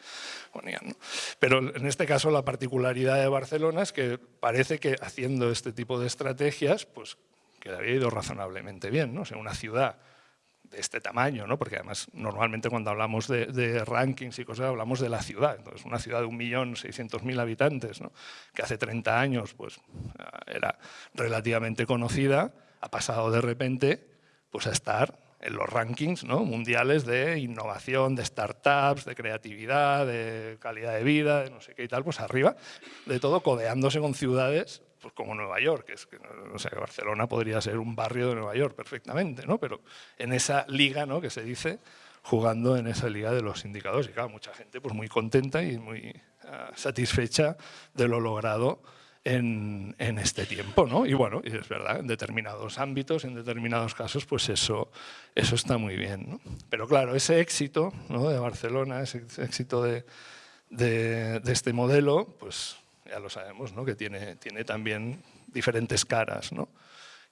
ponían. Pero en este caso la particularidad de Barcelona es que parece que haciendo este tipo de estrategias, pues que le había ido razonablemente bien. ¿no? O sea, una ciudad de este tamaño, ¿no? porque además normalmente cuando hablamos de, rankings y cosas hablamos de la ciudad, entonces una ciudad de 1.600.000 habitantes, ¿no? que hace 30 años pues, era relativamente conocida, ha pasado de repente pues, a estar en los rankings mundiales de innovación, de startups, de creatividad, de calidad de vida, de no sé qué y tal, pues arriba, de todo codeándose con ciudades pues como Nueva York, es que, o sea, Barcelona podría ser un barrio de Nueva York perfectamente, ¿no? pero en esa liga ¿no? que se dice, jugando en esa liga de los indicadores. Y claro, mucha gente pues, muy contenta y muy ah, satisfecha de lo logrado en, en, este tiempo. ¿no? Y bueno, es verdad, en determinados ámbitos, en determinados casos, pues eso, eso está muy bien. ¿no? Pero claro, ese éxito ¿no? de Barcelona, ese éxito de, de, de este modelo, pues ya lo sabemos, ¿no? que tiene, tiene también diferentes caras. ¿no?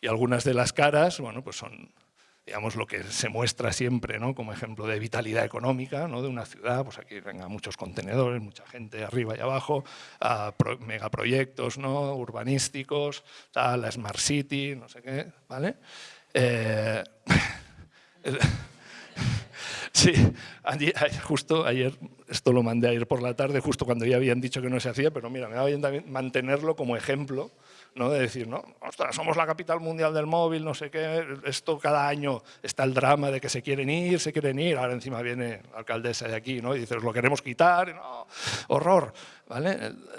Y algunas de las caras bueno, pues son digamos, lo que se muestra siempre ¿no? como ejemplo de vitalidad económica ¿no? de una ciudad, pues aquí venga muchos contenedores, mucha gente arriba y abajo, a megaproyectos ¿no? urbanísticos, la Smart City, no sé qué, ¿vale? Eh, *laughs* *laughs* Sí, justo ayer, esto lo mandé ayer por la tarde, justo cuando ya habían dicho que no se hacía, pero mira, me va bien mantenerlo como ejemplo, ¿no? de decir, no, somos la capital mundial del móvil, no sé qué, esto cada año está el drama de que se quieren ir, se quieren ir, ahora encima viene la alcaldesa de aquí ¿no? y dice, lo queremos quitar, no, horror. ¿Vale?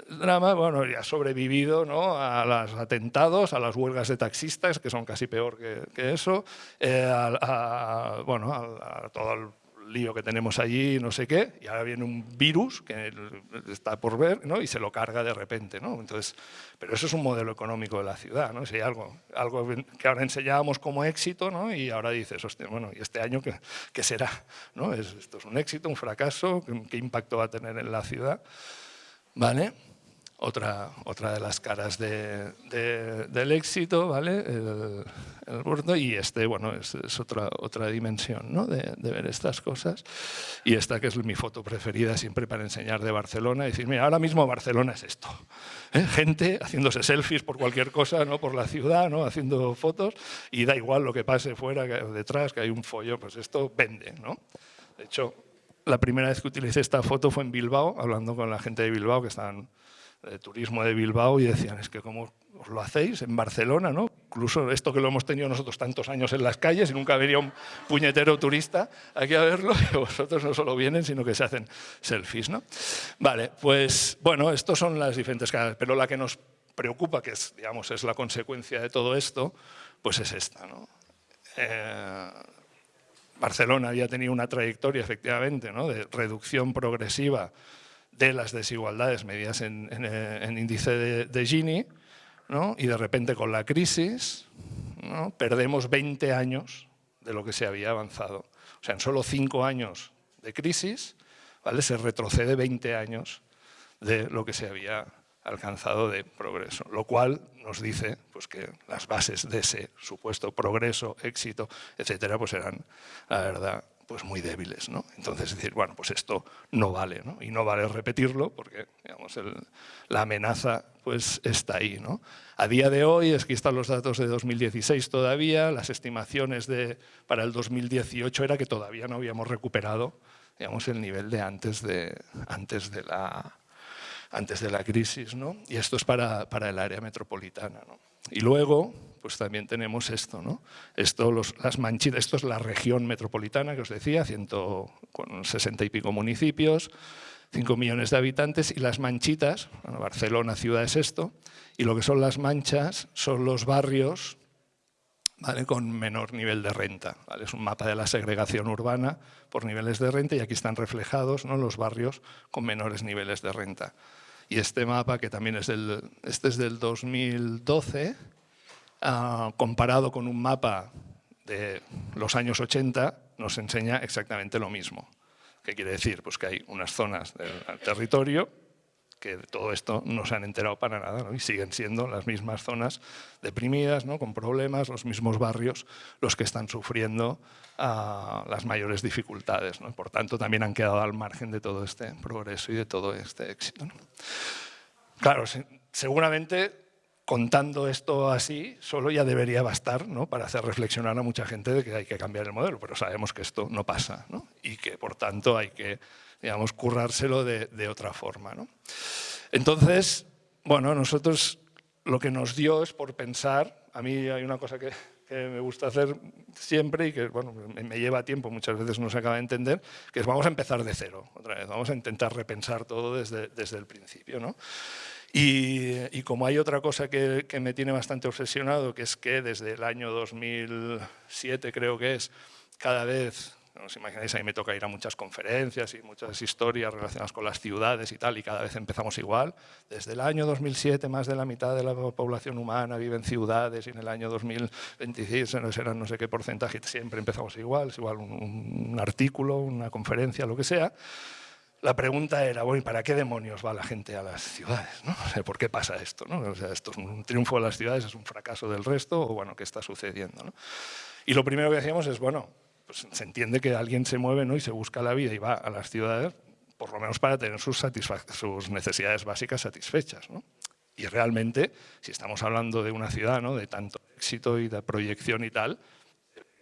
El drama bueno, ya ha sobrevivido ¿no? a los atentados, a las huelgas de taxistas, que son casi peor que, eso, eh, a, bueno, a todo el lío que tenemos allí, no sé qué, y ahora viene un virus que está por ver ¿no? y se lo carga de repente. ¿no? Entonces, pero eso es un modelo económico de la ciudad, ¿no? Si hay algo, algo que ahora enseñábamos como éxito ¿no? y ahora dices, hostia, bueno, ¿y este año qué, qué será? ¿no? ¿Esto es un éxito, un fracaso? ¿Qué, qué impacto va a tener en la ciudad? ¿Vale? Otra, otra de las caras de, del éxito, ¿vale? El, el y este, bueno, es, es, otra, otra dimensión ¿no? de, de, ver estas cosas. Y esta que es mi foto preferida siempre para enseñar de Barcelona, y decir, mira, ahora mismo Barcelona es esto. ¿eh? Gente haciéndose selfies por cualquier cosa, ¿no? por la ciudad, ¿no? haciendo fotos, y da igual lo que pase fuera, detrás, que hay un follo, pues esto vende. ¿no? De hecho, la primera vez que utilicé esta foto fue en Bilbao, hablando con la gente de Bilbao que estaban de turismo de Bilbao y decían, es que como os lo hacéis en Barcelona, ¿no? Incluso esto que lo hemos tenido nosotros tantos años en las calles y nunca venía un puñetero turista aquí a verlo, *laughs* y vosotros no solo vienen, sino que se hacen selfies, ¿no? Vale, pues bueno, estos son las diferentes caras, pero la que nos preocupa, que es, digamos, es la consecuencia de todo esto, pues es esta, ¿no? Eh, Barcelona había tenido una trayectoria, efectivamente, ¿no? de reducción progresiva de las desigualdades medidas en, en, en índice de, de Gini, ¿no? y de repente con la crisis ¿no? perdemos 20 años de lo que se había avanzado. O sea, en solo 5 años de crisis ¿vale? se retrocede 20 años de lo que se había alcanzado de progreso, lo cual nos dice pues, que las bases de ese supuesto progreso, éxito, etcétera, pues eran, la verdad, pues muy débiles. ¿no? Entonces decir, bueno, pues esto no vale, ¿no? y no vale repetirlo porque digamos, el, la amenaza pues está ahí. ¿no? A día de hoy, aquí están los datos de 2016 todavía, las estimaciones de, para el 2018 era que todavía no habíamos recuperado digamos, el nivel de antes de, antes de, la, antes de la crisis. ¿no? Y esto es para, para el área metropolitana. ¿no? Y luego, pues también tenemos esto, ¿no? Esto, los, las manchitas, esto es la región metropolitana que os decía, 160 y pico municipios, 5 millones de habitantes, y las manchitas, bueno, Barcelona ciudad es esto, y lo que son las manchas son los barrios ¿vale? con menor nivel de renta. ¿vale? Es un mapa de la segregación urbana por niveles de renta y aquí están reflejados ¿no? los barrios con menores niveles de renta. Y este mapa, que también es del, este es del 2012, uh, comparado con un mapa de los años 80, nos enseña exactamente lo mismo. ¿Qué quiere decir? Pues que hay unas zonas del territorio que de todo esto no se han enterado para nada y siguen siendo las mismas zonas deprimidas, ¿no? con problemas, los mismos barrios los que están sufriendo uh, las mayores dificultades. Por tanto, también han quedado al margen de todo este progreso y de todo este éxito. Claro, seguramente contando esto así, solo ya debería bastar ¿no? para hacer reflexionar a mucha gente de que hay que cambiar el modelo, pero sabemos que esto no pasa ¿no? y que por tanto hay que digamos, currárselo de, otra forma. ¿no? Entonces, bueno, nosotros lo que nos dio es por pensar, a mí hay una cosa que, me gusta hacer siempre y que bueno, me, lleva tiempo, muchas veces no se acaba de entender, que vamos a empezar de cero, otra vez, vamos a intentar repensar todo desde, desde el principio. ¿no? Y, y, como hay otra cosa que, que, me tiene bastante obsesionado, que es que desde el año 2007 creo que es, cada vez no os imagináis, a mí me toca ir a muchas conferencias y muchas historias relacionadas con las ciudades y tal, y cada vez empezamos igual. Desde el año 2007, más de la mitad de la población humana vive en ciudades y en el año 2026 serán no sé qué porcentaje, siempre empezamos igual, es igual un, un artículo, una conferencia, lo que sea. La pregunta era, bueno, ¿para qué demonios va la gente a las ciudades? ¿no? O ¿Por qué pasa esto? ¿no? O sea, ¿Esto es un triunfo de las ciudades, es un fracaso del resto? ¿O bueno, qué está sucediendo? ¿no? Y lo primero que decíamos es, bueno, pues se entiende que alguien se mueve ¿no? y se busca la vida y va a las ciudades, por lo menos para tener sus, sus necesidades básicas satisfechas. ¿no? Y realmente, si estamos hablando de una ciudad ¿no? de tanto éxito y de proyección y tal,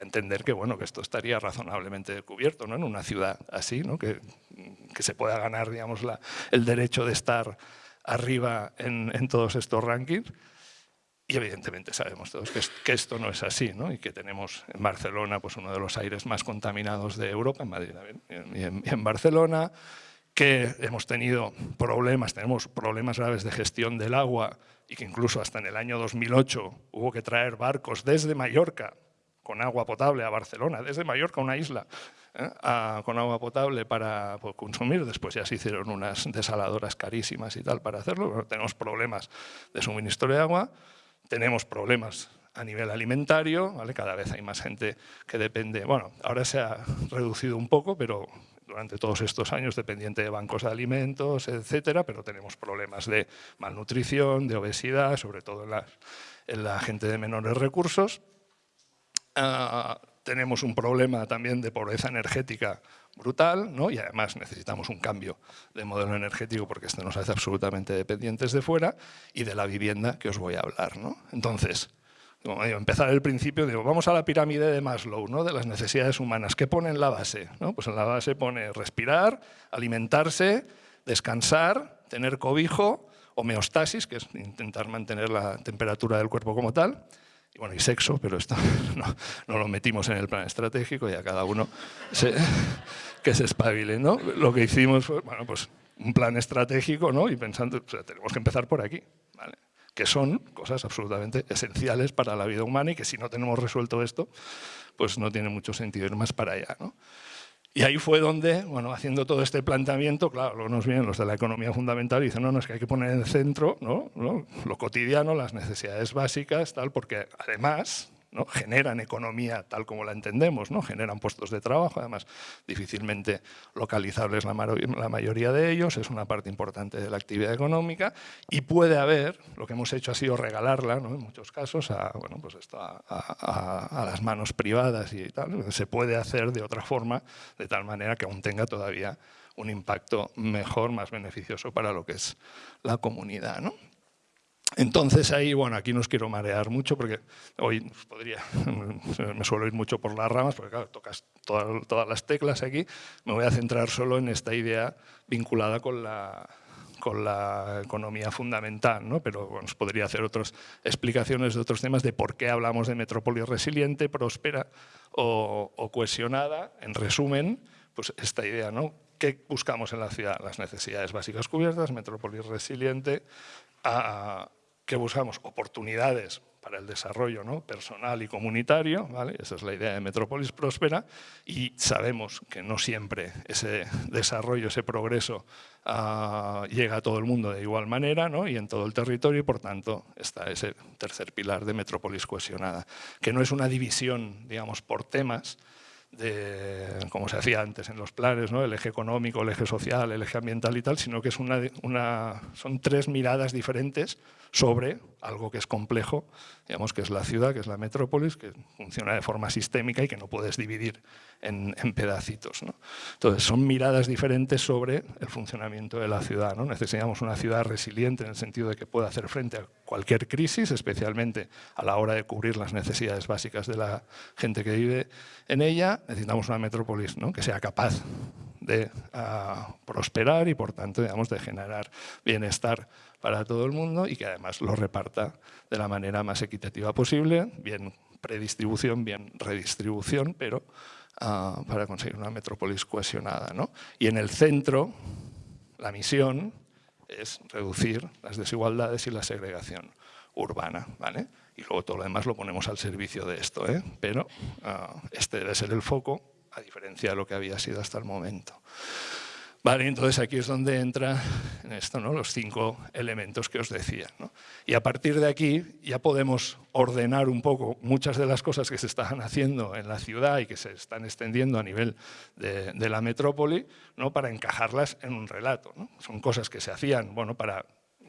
entender que, bueno, que esto estaría razonablemente cubierto ¿no? en una ciudad así, ¿no? que, que se pueda ganar digamos, la, el derecho de estar arriba en, en todos estos rankings. Y evidentemente sabemos todos que, que esto no es así, ¿no? y que tenemos en Barcelona pues, uno de los aires más contaminados de Europa, en Madrid y en, y en Barcelona, que hemos tenido problemas, tenemos problemas graves de gestión del agua y que incluso hasta en el año 2008 hubo que traer barcos desde Mallorca con agua potable a Barcelona, desde Mallorca, una isla, ¿eh? con agua potable para pues, consumir. Después ya se hicieron unas desaladoras carísimas y tal para hacerlo. tenemos problemas de suministro de agua, tenemos problemas a nivel alimentario, ¿vale? cada vez hay más gente que depende, bueno, ahora se ha reducido un poco, pero durante todos estos años dependiente de bancos de alimentos, etcétera, pero tenemos problemas de malnutrición, de obesidad, sobre todo en la, gente de menores recursos. Tenemos un problema también de pobreza energética brutal ¿no? y además necesitamos un cambio de modelo energético porque esto nos hace absolutamente dependientes de fuera y de la vivienda que os voy a hablar. ¿no? Entonces, como digo, empezar el principio, digo, vamos a la pirámide de Maslow, ¿no? de las necesidades humanas. ¿Qué pone en la base? ¿no? Pues en la base pone respirar, alimentarse, descansar, tener cobijo, homeostasis, que es intentar mantener la temperatura del cuerpo como tal, bueno, y sexo, pero esto *laughs* no, lo metimos en el plan estratégico y a cada uno que se espabile. ¿no? Lo que hicimos fue, bueno, pues un plan estratégico ¿no? y pensando, tenemos que empezar por aquí. que son cosas absolutamente esenciales para la vida humana y que si no tenemos resuelto esto, pues no tiene mucho sentido ir más para allá. Y ahí fue donde, bueno, haciendo todo este planteamiento, claro, luego nos vienen los de la economía fundamental y dicen, no, no, es que hay que poner en el centro ¿no? lo cotidiano, las necesidades básicas, tal, porque además ¿no? generan economía tal como la entendemos, ¿no? generan puestos de trabajo, además difícilmente localizables la, mayoría de ellos, es una parte importante de la actividad económica y puede haber, lo que hemos hecho ha sido regalarla ¿no? en muchos casos pues a, las manos privadas y tal, se puede hacer de otra forma, de tal manera que aún tenga todavía un impacto mejor, más beneficioso para lo que es la comunidad. Entonces ahí, bueno, aquí no os quiero marear mucho porque hoy podría, *laughs* me suelo ir mucho por las ramas porque claro, tocas todas, las teclas aquí, me voy a centrar solo en esta idea vinculada con la, con la economía fundamental, ¿no? pero bueno, os podría hacer otras explicaciones de otros temas de por qué hablamos de metrópoli resiliente, próspera o, o cohesionada. En resumen, pues esta idea, ¿no? ¿Qué buscamos en la ciudad? Las necesidades básicas cubiertas, metrópoli resiliente, a, que buscamos oportunidades para el desarrollo ¿no? personal y comunitario, ¿vale? esa es la idea de Metrópolis Próspera, y sabemos que no siempre ese desarrollo, ese progreso ah, llega a todo el mundo de igual manera ¿no? y en todo el territorio, y por tanto está ese tercer pilar de Metrópolis cohesionada, que no es una división digamos, por temas, de, como se hacía antes en los planes, ¿no? el eje económico, el eje social, el eje ambiental y tal, sino que es una, una, son tres miradas diferentes sobre algo que es complejo, digamos que es la ciudad, que es la metrópolis, que funciona de forma sistémica y que no puedes dividir en, pedacitos. ¿no? Entonces, son miradas diferentes sobre el funcionamiento de la ciudad. ¿no? Necesitamos una ciudad resiliente en el sentido de que pueda hacer frente a cualquier crisis, especialmente a la hora de cubrir las necesidades básicas de la gente que vive en ella. Necesitamos una metrópolis ¿no? que sea capaz de ah, prosperar y, por tanto, digamos, de generar bienestar para todo el mundo y que además lo reparta de la manera más equitativa posible, bien predistribución, bien redistribución, pero ah, para conseguir una metrópolis cohesionada. ¿no? Y en el centro, la misión es reducir las desigualdades y la segregación urbana. ¿vale? Y luego todo lo demás lo ponemos al servicio de esto, ¿eh? pero ah, este debe ser el foco, a diferencia de lo que había sido hasta el momento. Vale, entonces aquí es donde entra en esto, ¿no? los cinco elementos que os decía. Y a partir de aquí ya podemos ordenar un poco muchas de las cosas que se están haciendo en la ciudad y que se están extendiendo a nivel de, de la metrópoli ¿no? para encajarlas en un relato. ¿no? Son cosas que se hacían bueno, para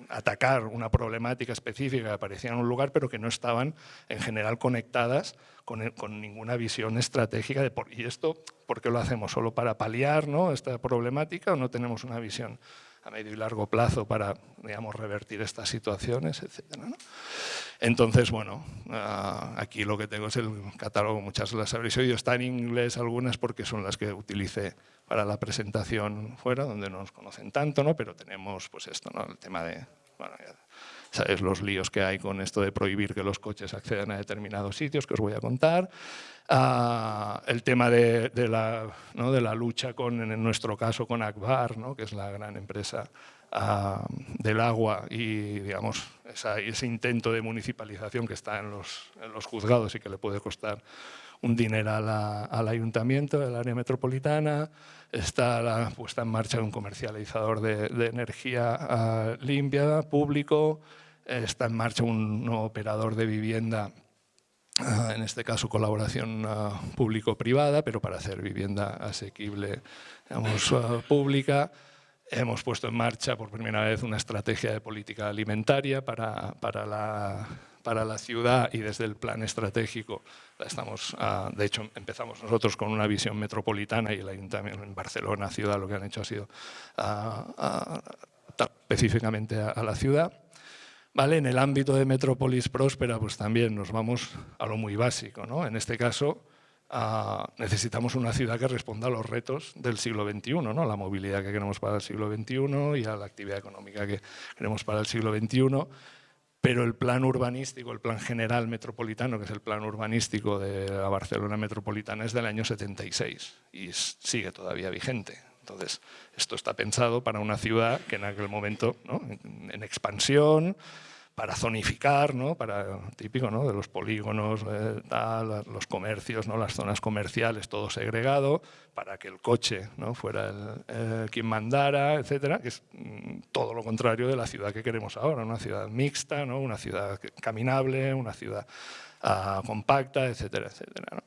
atacar una problemática específica que aparecía en un lugar, pero que no estaban en general conectadas con, ninguna visión estratégica de por, ¿y esto por qué lo hacemos? ¿Solo para paliar ¿no? esta problemática o no tenemos una visión a medio y largo plazo para digamos, revertir estas situaciones, etcétera, Entonces, bueno, ah, aquí lo que tengo es el catálogo, muchas las habréis oído, está en inglés algunas porque son las que utilicé para la presentación fuera, donde no nos conocen tanto, ¿no? pero tenemos pues esto, ¿no? el tema de, bueno, sabes los líos que hay con esto de prohibir que los coches accedan a determinados sitios, que os voy a contar, ah, el tema de, de, la, ¿no? de, la, lucha con, en nuestro caso, con Akbar, ¿no? que es la gran empresa del agua y digamos, ese intento de municipalización que está en los, los, juzgados y que le puede costar un dinero al ayuntamiento, del área metropolitana, está la puesta en marcha de un comercializador de, energía ah, limpia, público, está en marcha un operador de vivienda ah, en este caso colaboración ah, público-privada, pero para hacer vivienda asequible, digamos, pública. Hemos puesto en marcha por primera vez una estrategia de política alimentaria para, para, la, para la ciudad y desde el plan estratégico estamos, ah, de hecho empezamos nosotros con una visión metropolitana y el ayuntamiento en Barcelona, ciudad, lo que han hecho ha sido ah, ah, específicamente a, la ciudad. Vale, en el ámbito de Metrópolis Próspera, pues también nos vamos a lo muy básico. ¿no? En este caso, necesitamos una ciudad que responda a los retos del siglo XXI, ¿no? la movilidad que queremos para el siglo XXI y a la actividad económica que queremos para el siglo XXI, pero el plan urbanístico, el plan general metropolitano, que es el plan urbanístico de la Barcelona metropolitana, es del año 76 y sigue todavía vigente. Entonces, esto está pensado para una ciudad que en aquel momento, ¿no? en expansión, para zonificar, ¿no? para típico ¿no? de los polígonos, eh, los comercios, ¿no? las zonas comerciales, todo segregado, para que el coche ¿no? fuera el, quien mandara, etcétera, que es mm, todo lo contrario de la ciudad que queremos ahora, una ciudad mixta, ¿no? una ciudad caminable, una ciudad ah, compacta, etcétera, etcétera.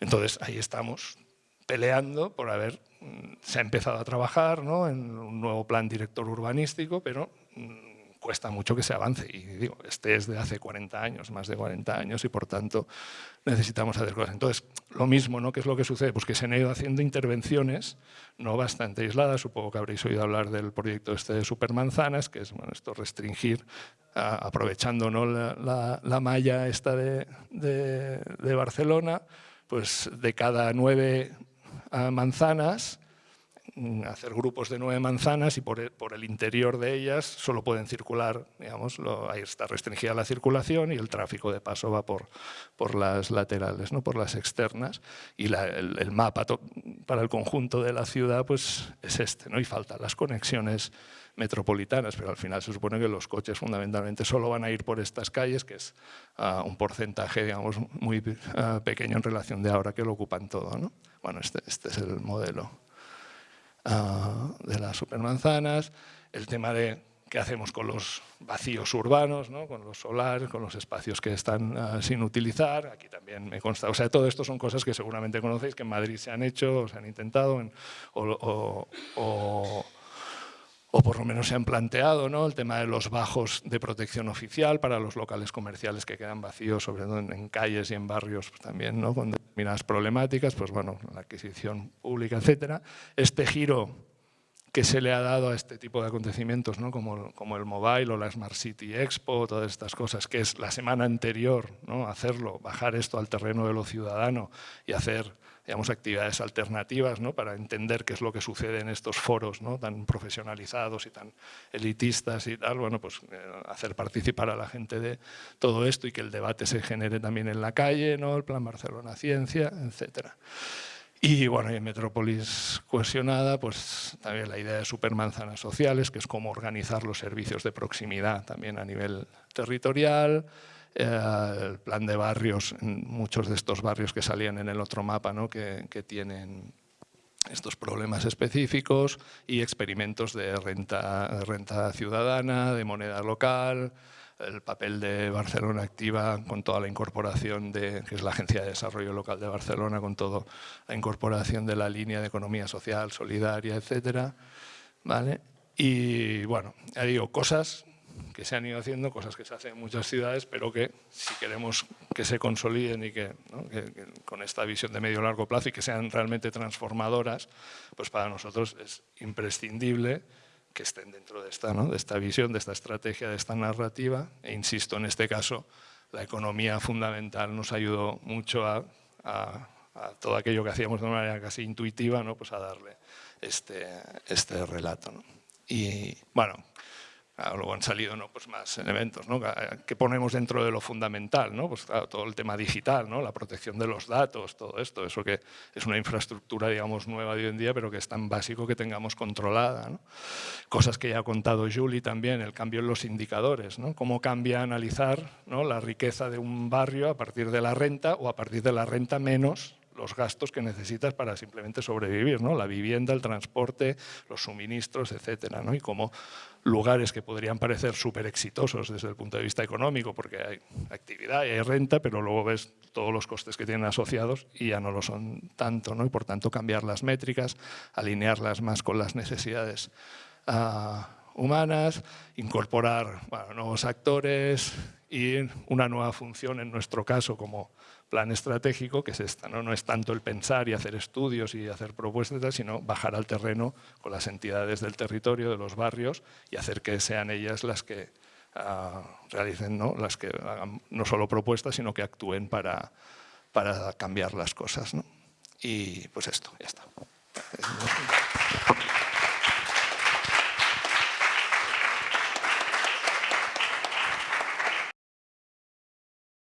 Entonces ahí estamos peleando por haber, mm, se ha empezado a trabajar ¿no? en un nuevo plan director urbanístico, pero mm, cuesta mucho que se avance. Y digo, este es de hace 40 años, más de 40 años, y por tanto necesitamos hacer cosas. Entonces, lo mismo, ¿no? ¿Qué es lo que sucede? Pues que se han ido haciendo intervenciones no bastante aisladas. Supongo que habréis oído hablar del proyecto este de Supermanzanas, que es bueno, esto restringir, aprovechando ¿no? la, la, malla esta de, de, de Barcelona, pues de cada nueve manzanas, Mm, hacer grupos de nueve manzanas y por el, por el interior de ellas solo pueden circular, digamos, ahí está restringida la circulación y el tráfico de paso va por, por las laterales, no por las externas. Y el, mapa para el conjunto de la ciudad pues, es este, ¿no? y faltan las conexiones metropolitanas, pero al final se supone que los coches fundamentalmente solo van a ir por estas calles, que es ah, un porcentaje digamos, muy ah, pequeño en relación de ahora que lo ocupan todo. ¿no? Bueno, este, este es el modelo. Ah, de las supermanzanas, el tema de qué hacemos con los vacíos urbanos, ¿no? con los solares, con los espacios que están ah, sin utilizar, aquí también me consta, o sea, todo esto son cosas que seguramente conocéis, que en Madrid se han hecho, o se han intentado, o, por lo menos se han planteado ¿no? el tema de los bajos de protección oficial para los locales comerciales que quedan vacíos, sobre todo en, calles y en barrios pues, también, ¿no? con determinadas problemáticas, pues bueno, la adquisición pública, etcétera. Este giro que se le ha dado a este tipo de acontecimientos, ¿no? como, como el Mobile o la Smart City Expo, todas estas cosas, que es la semana anterior, ¿no? hacerlo, bajar esto al terreno de lo ciudadano y hacer digamos, actividades alternativas ¿no? para entender qué es lo que sucede en estos foros ¿no? tan profesionalizados y tan elitistas y tal, bueno, pues eh, hacer participar a la gente de todo esto y que el debate se genere también en la calle, ¿no? el Plan Barcelona Ciencia, etcétera. Y bueno, en Metrópolis cohesionada, pues también la idea de supermanzanas sociales, que es cómo organizar los servicios de proximidad también a nivel territorial, eh, el plan de barrios, muchos de estos barrios que salían en el otro mapa, ¿no? que, tienen estos problemas específicos y experimentos de renta, renta ciudadana, de moneda local, el papel de Barcelona Activa con toda la incorporación de, que es la Agencia de Desarrollo Local de Barcelona, con toda la incorporación de la línea de economía social, solidaria, etcétera, ¿vale? Y bueno, ya digo, cosas que se han ido haciendo, cosas que se hacen en muchas ciudades, pero que si queremos que se consoliden y que, con esta visión de medio largo plazo y que sean realmente transformadoras, pues para nosotros es imprescindible que estén dentro de esta, de esta visión, de esta estrategia, de esta narrativa. E insisto, en este caso, la economía fundamental nos ayudó mucho a, todo aquello que hacíamos de una manera casi intuitiva, ¿no? pues a darle este, este relato. Y bueno, luego han salido ¿no? pues más elementos ¿no? que ponemos dentro de lo fundamental, ¿no? pues, todo el tema digital, ¿no? la protección de los datos, todo esto, eso que es una infraestructura digamos, nueva de hoy en día, pero que es tan básico que tengamos controlada. ¿no? Cosas que ya ha contado Julie también, el cambio en los indicadores, ¿no? cómo cambia analizar ¿no? la riqueza de un barrio a partir de la renta o a partir de la renta menos los gastos que necesitas para simplemente sobrevivir, ¿no? la vivienda, el transporte, los suministros, etcétera, ¿no? y como lugares que podrían parecer súper exitosos desde el punto de vista económico, porque hay actividad y hay renta, pero luego ves todos los costes que tienen asociados y ya no lo son tanto, ¿no? y por tanto cambiar las métricas, alinearlas más con las necesidades uh, humanas, incorporar nuevos actores y una nueva función en nuestro caso como plan estratégico, que es esta, ¿no? es tanto el pensar y hacer estudios y hacer propuestas, sino bajar al terreno con las entidades del territorio, de los barrios, y hacer que sean ellas las que uh, realicen, ¿no? las que hagan no solo propuestas, sino que actúen para, para cambiar las cosas. Y pues esto, ya está.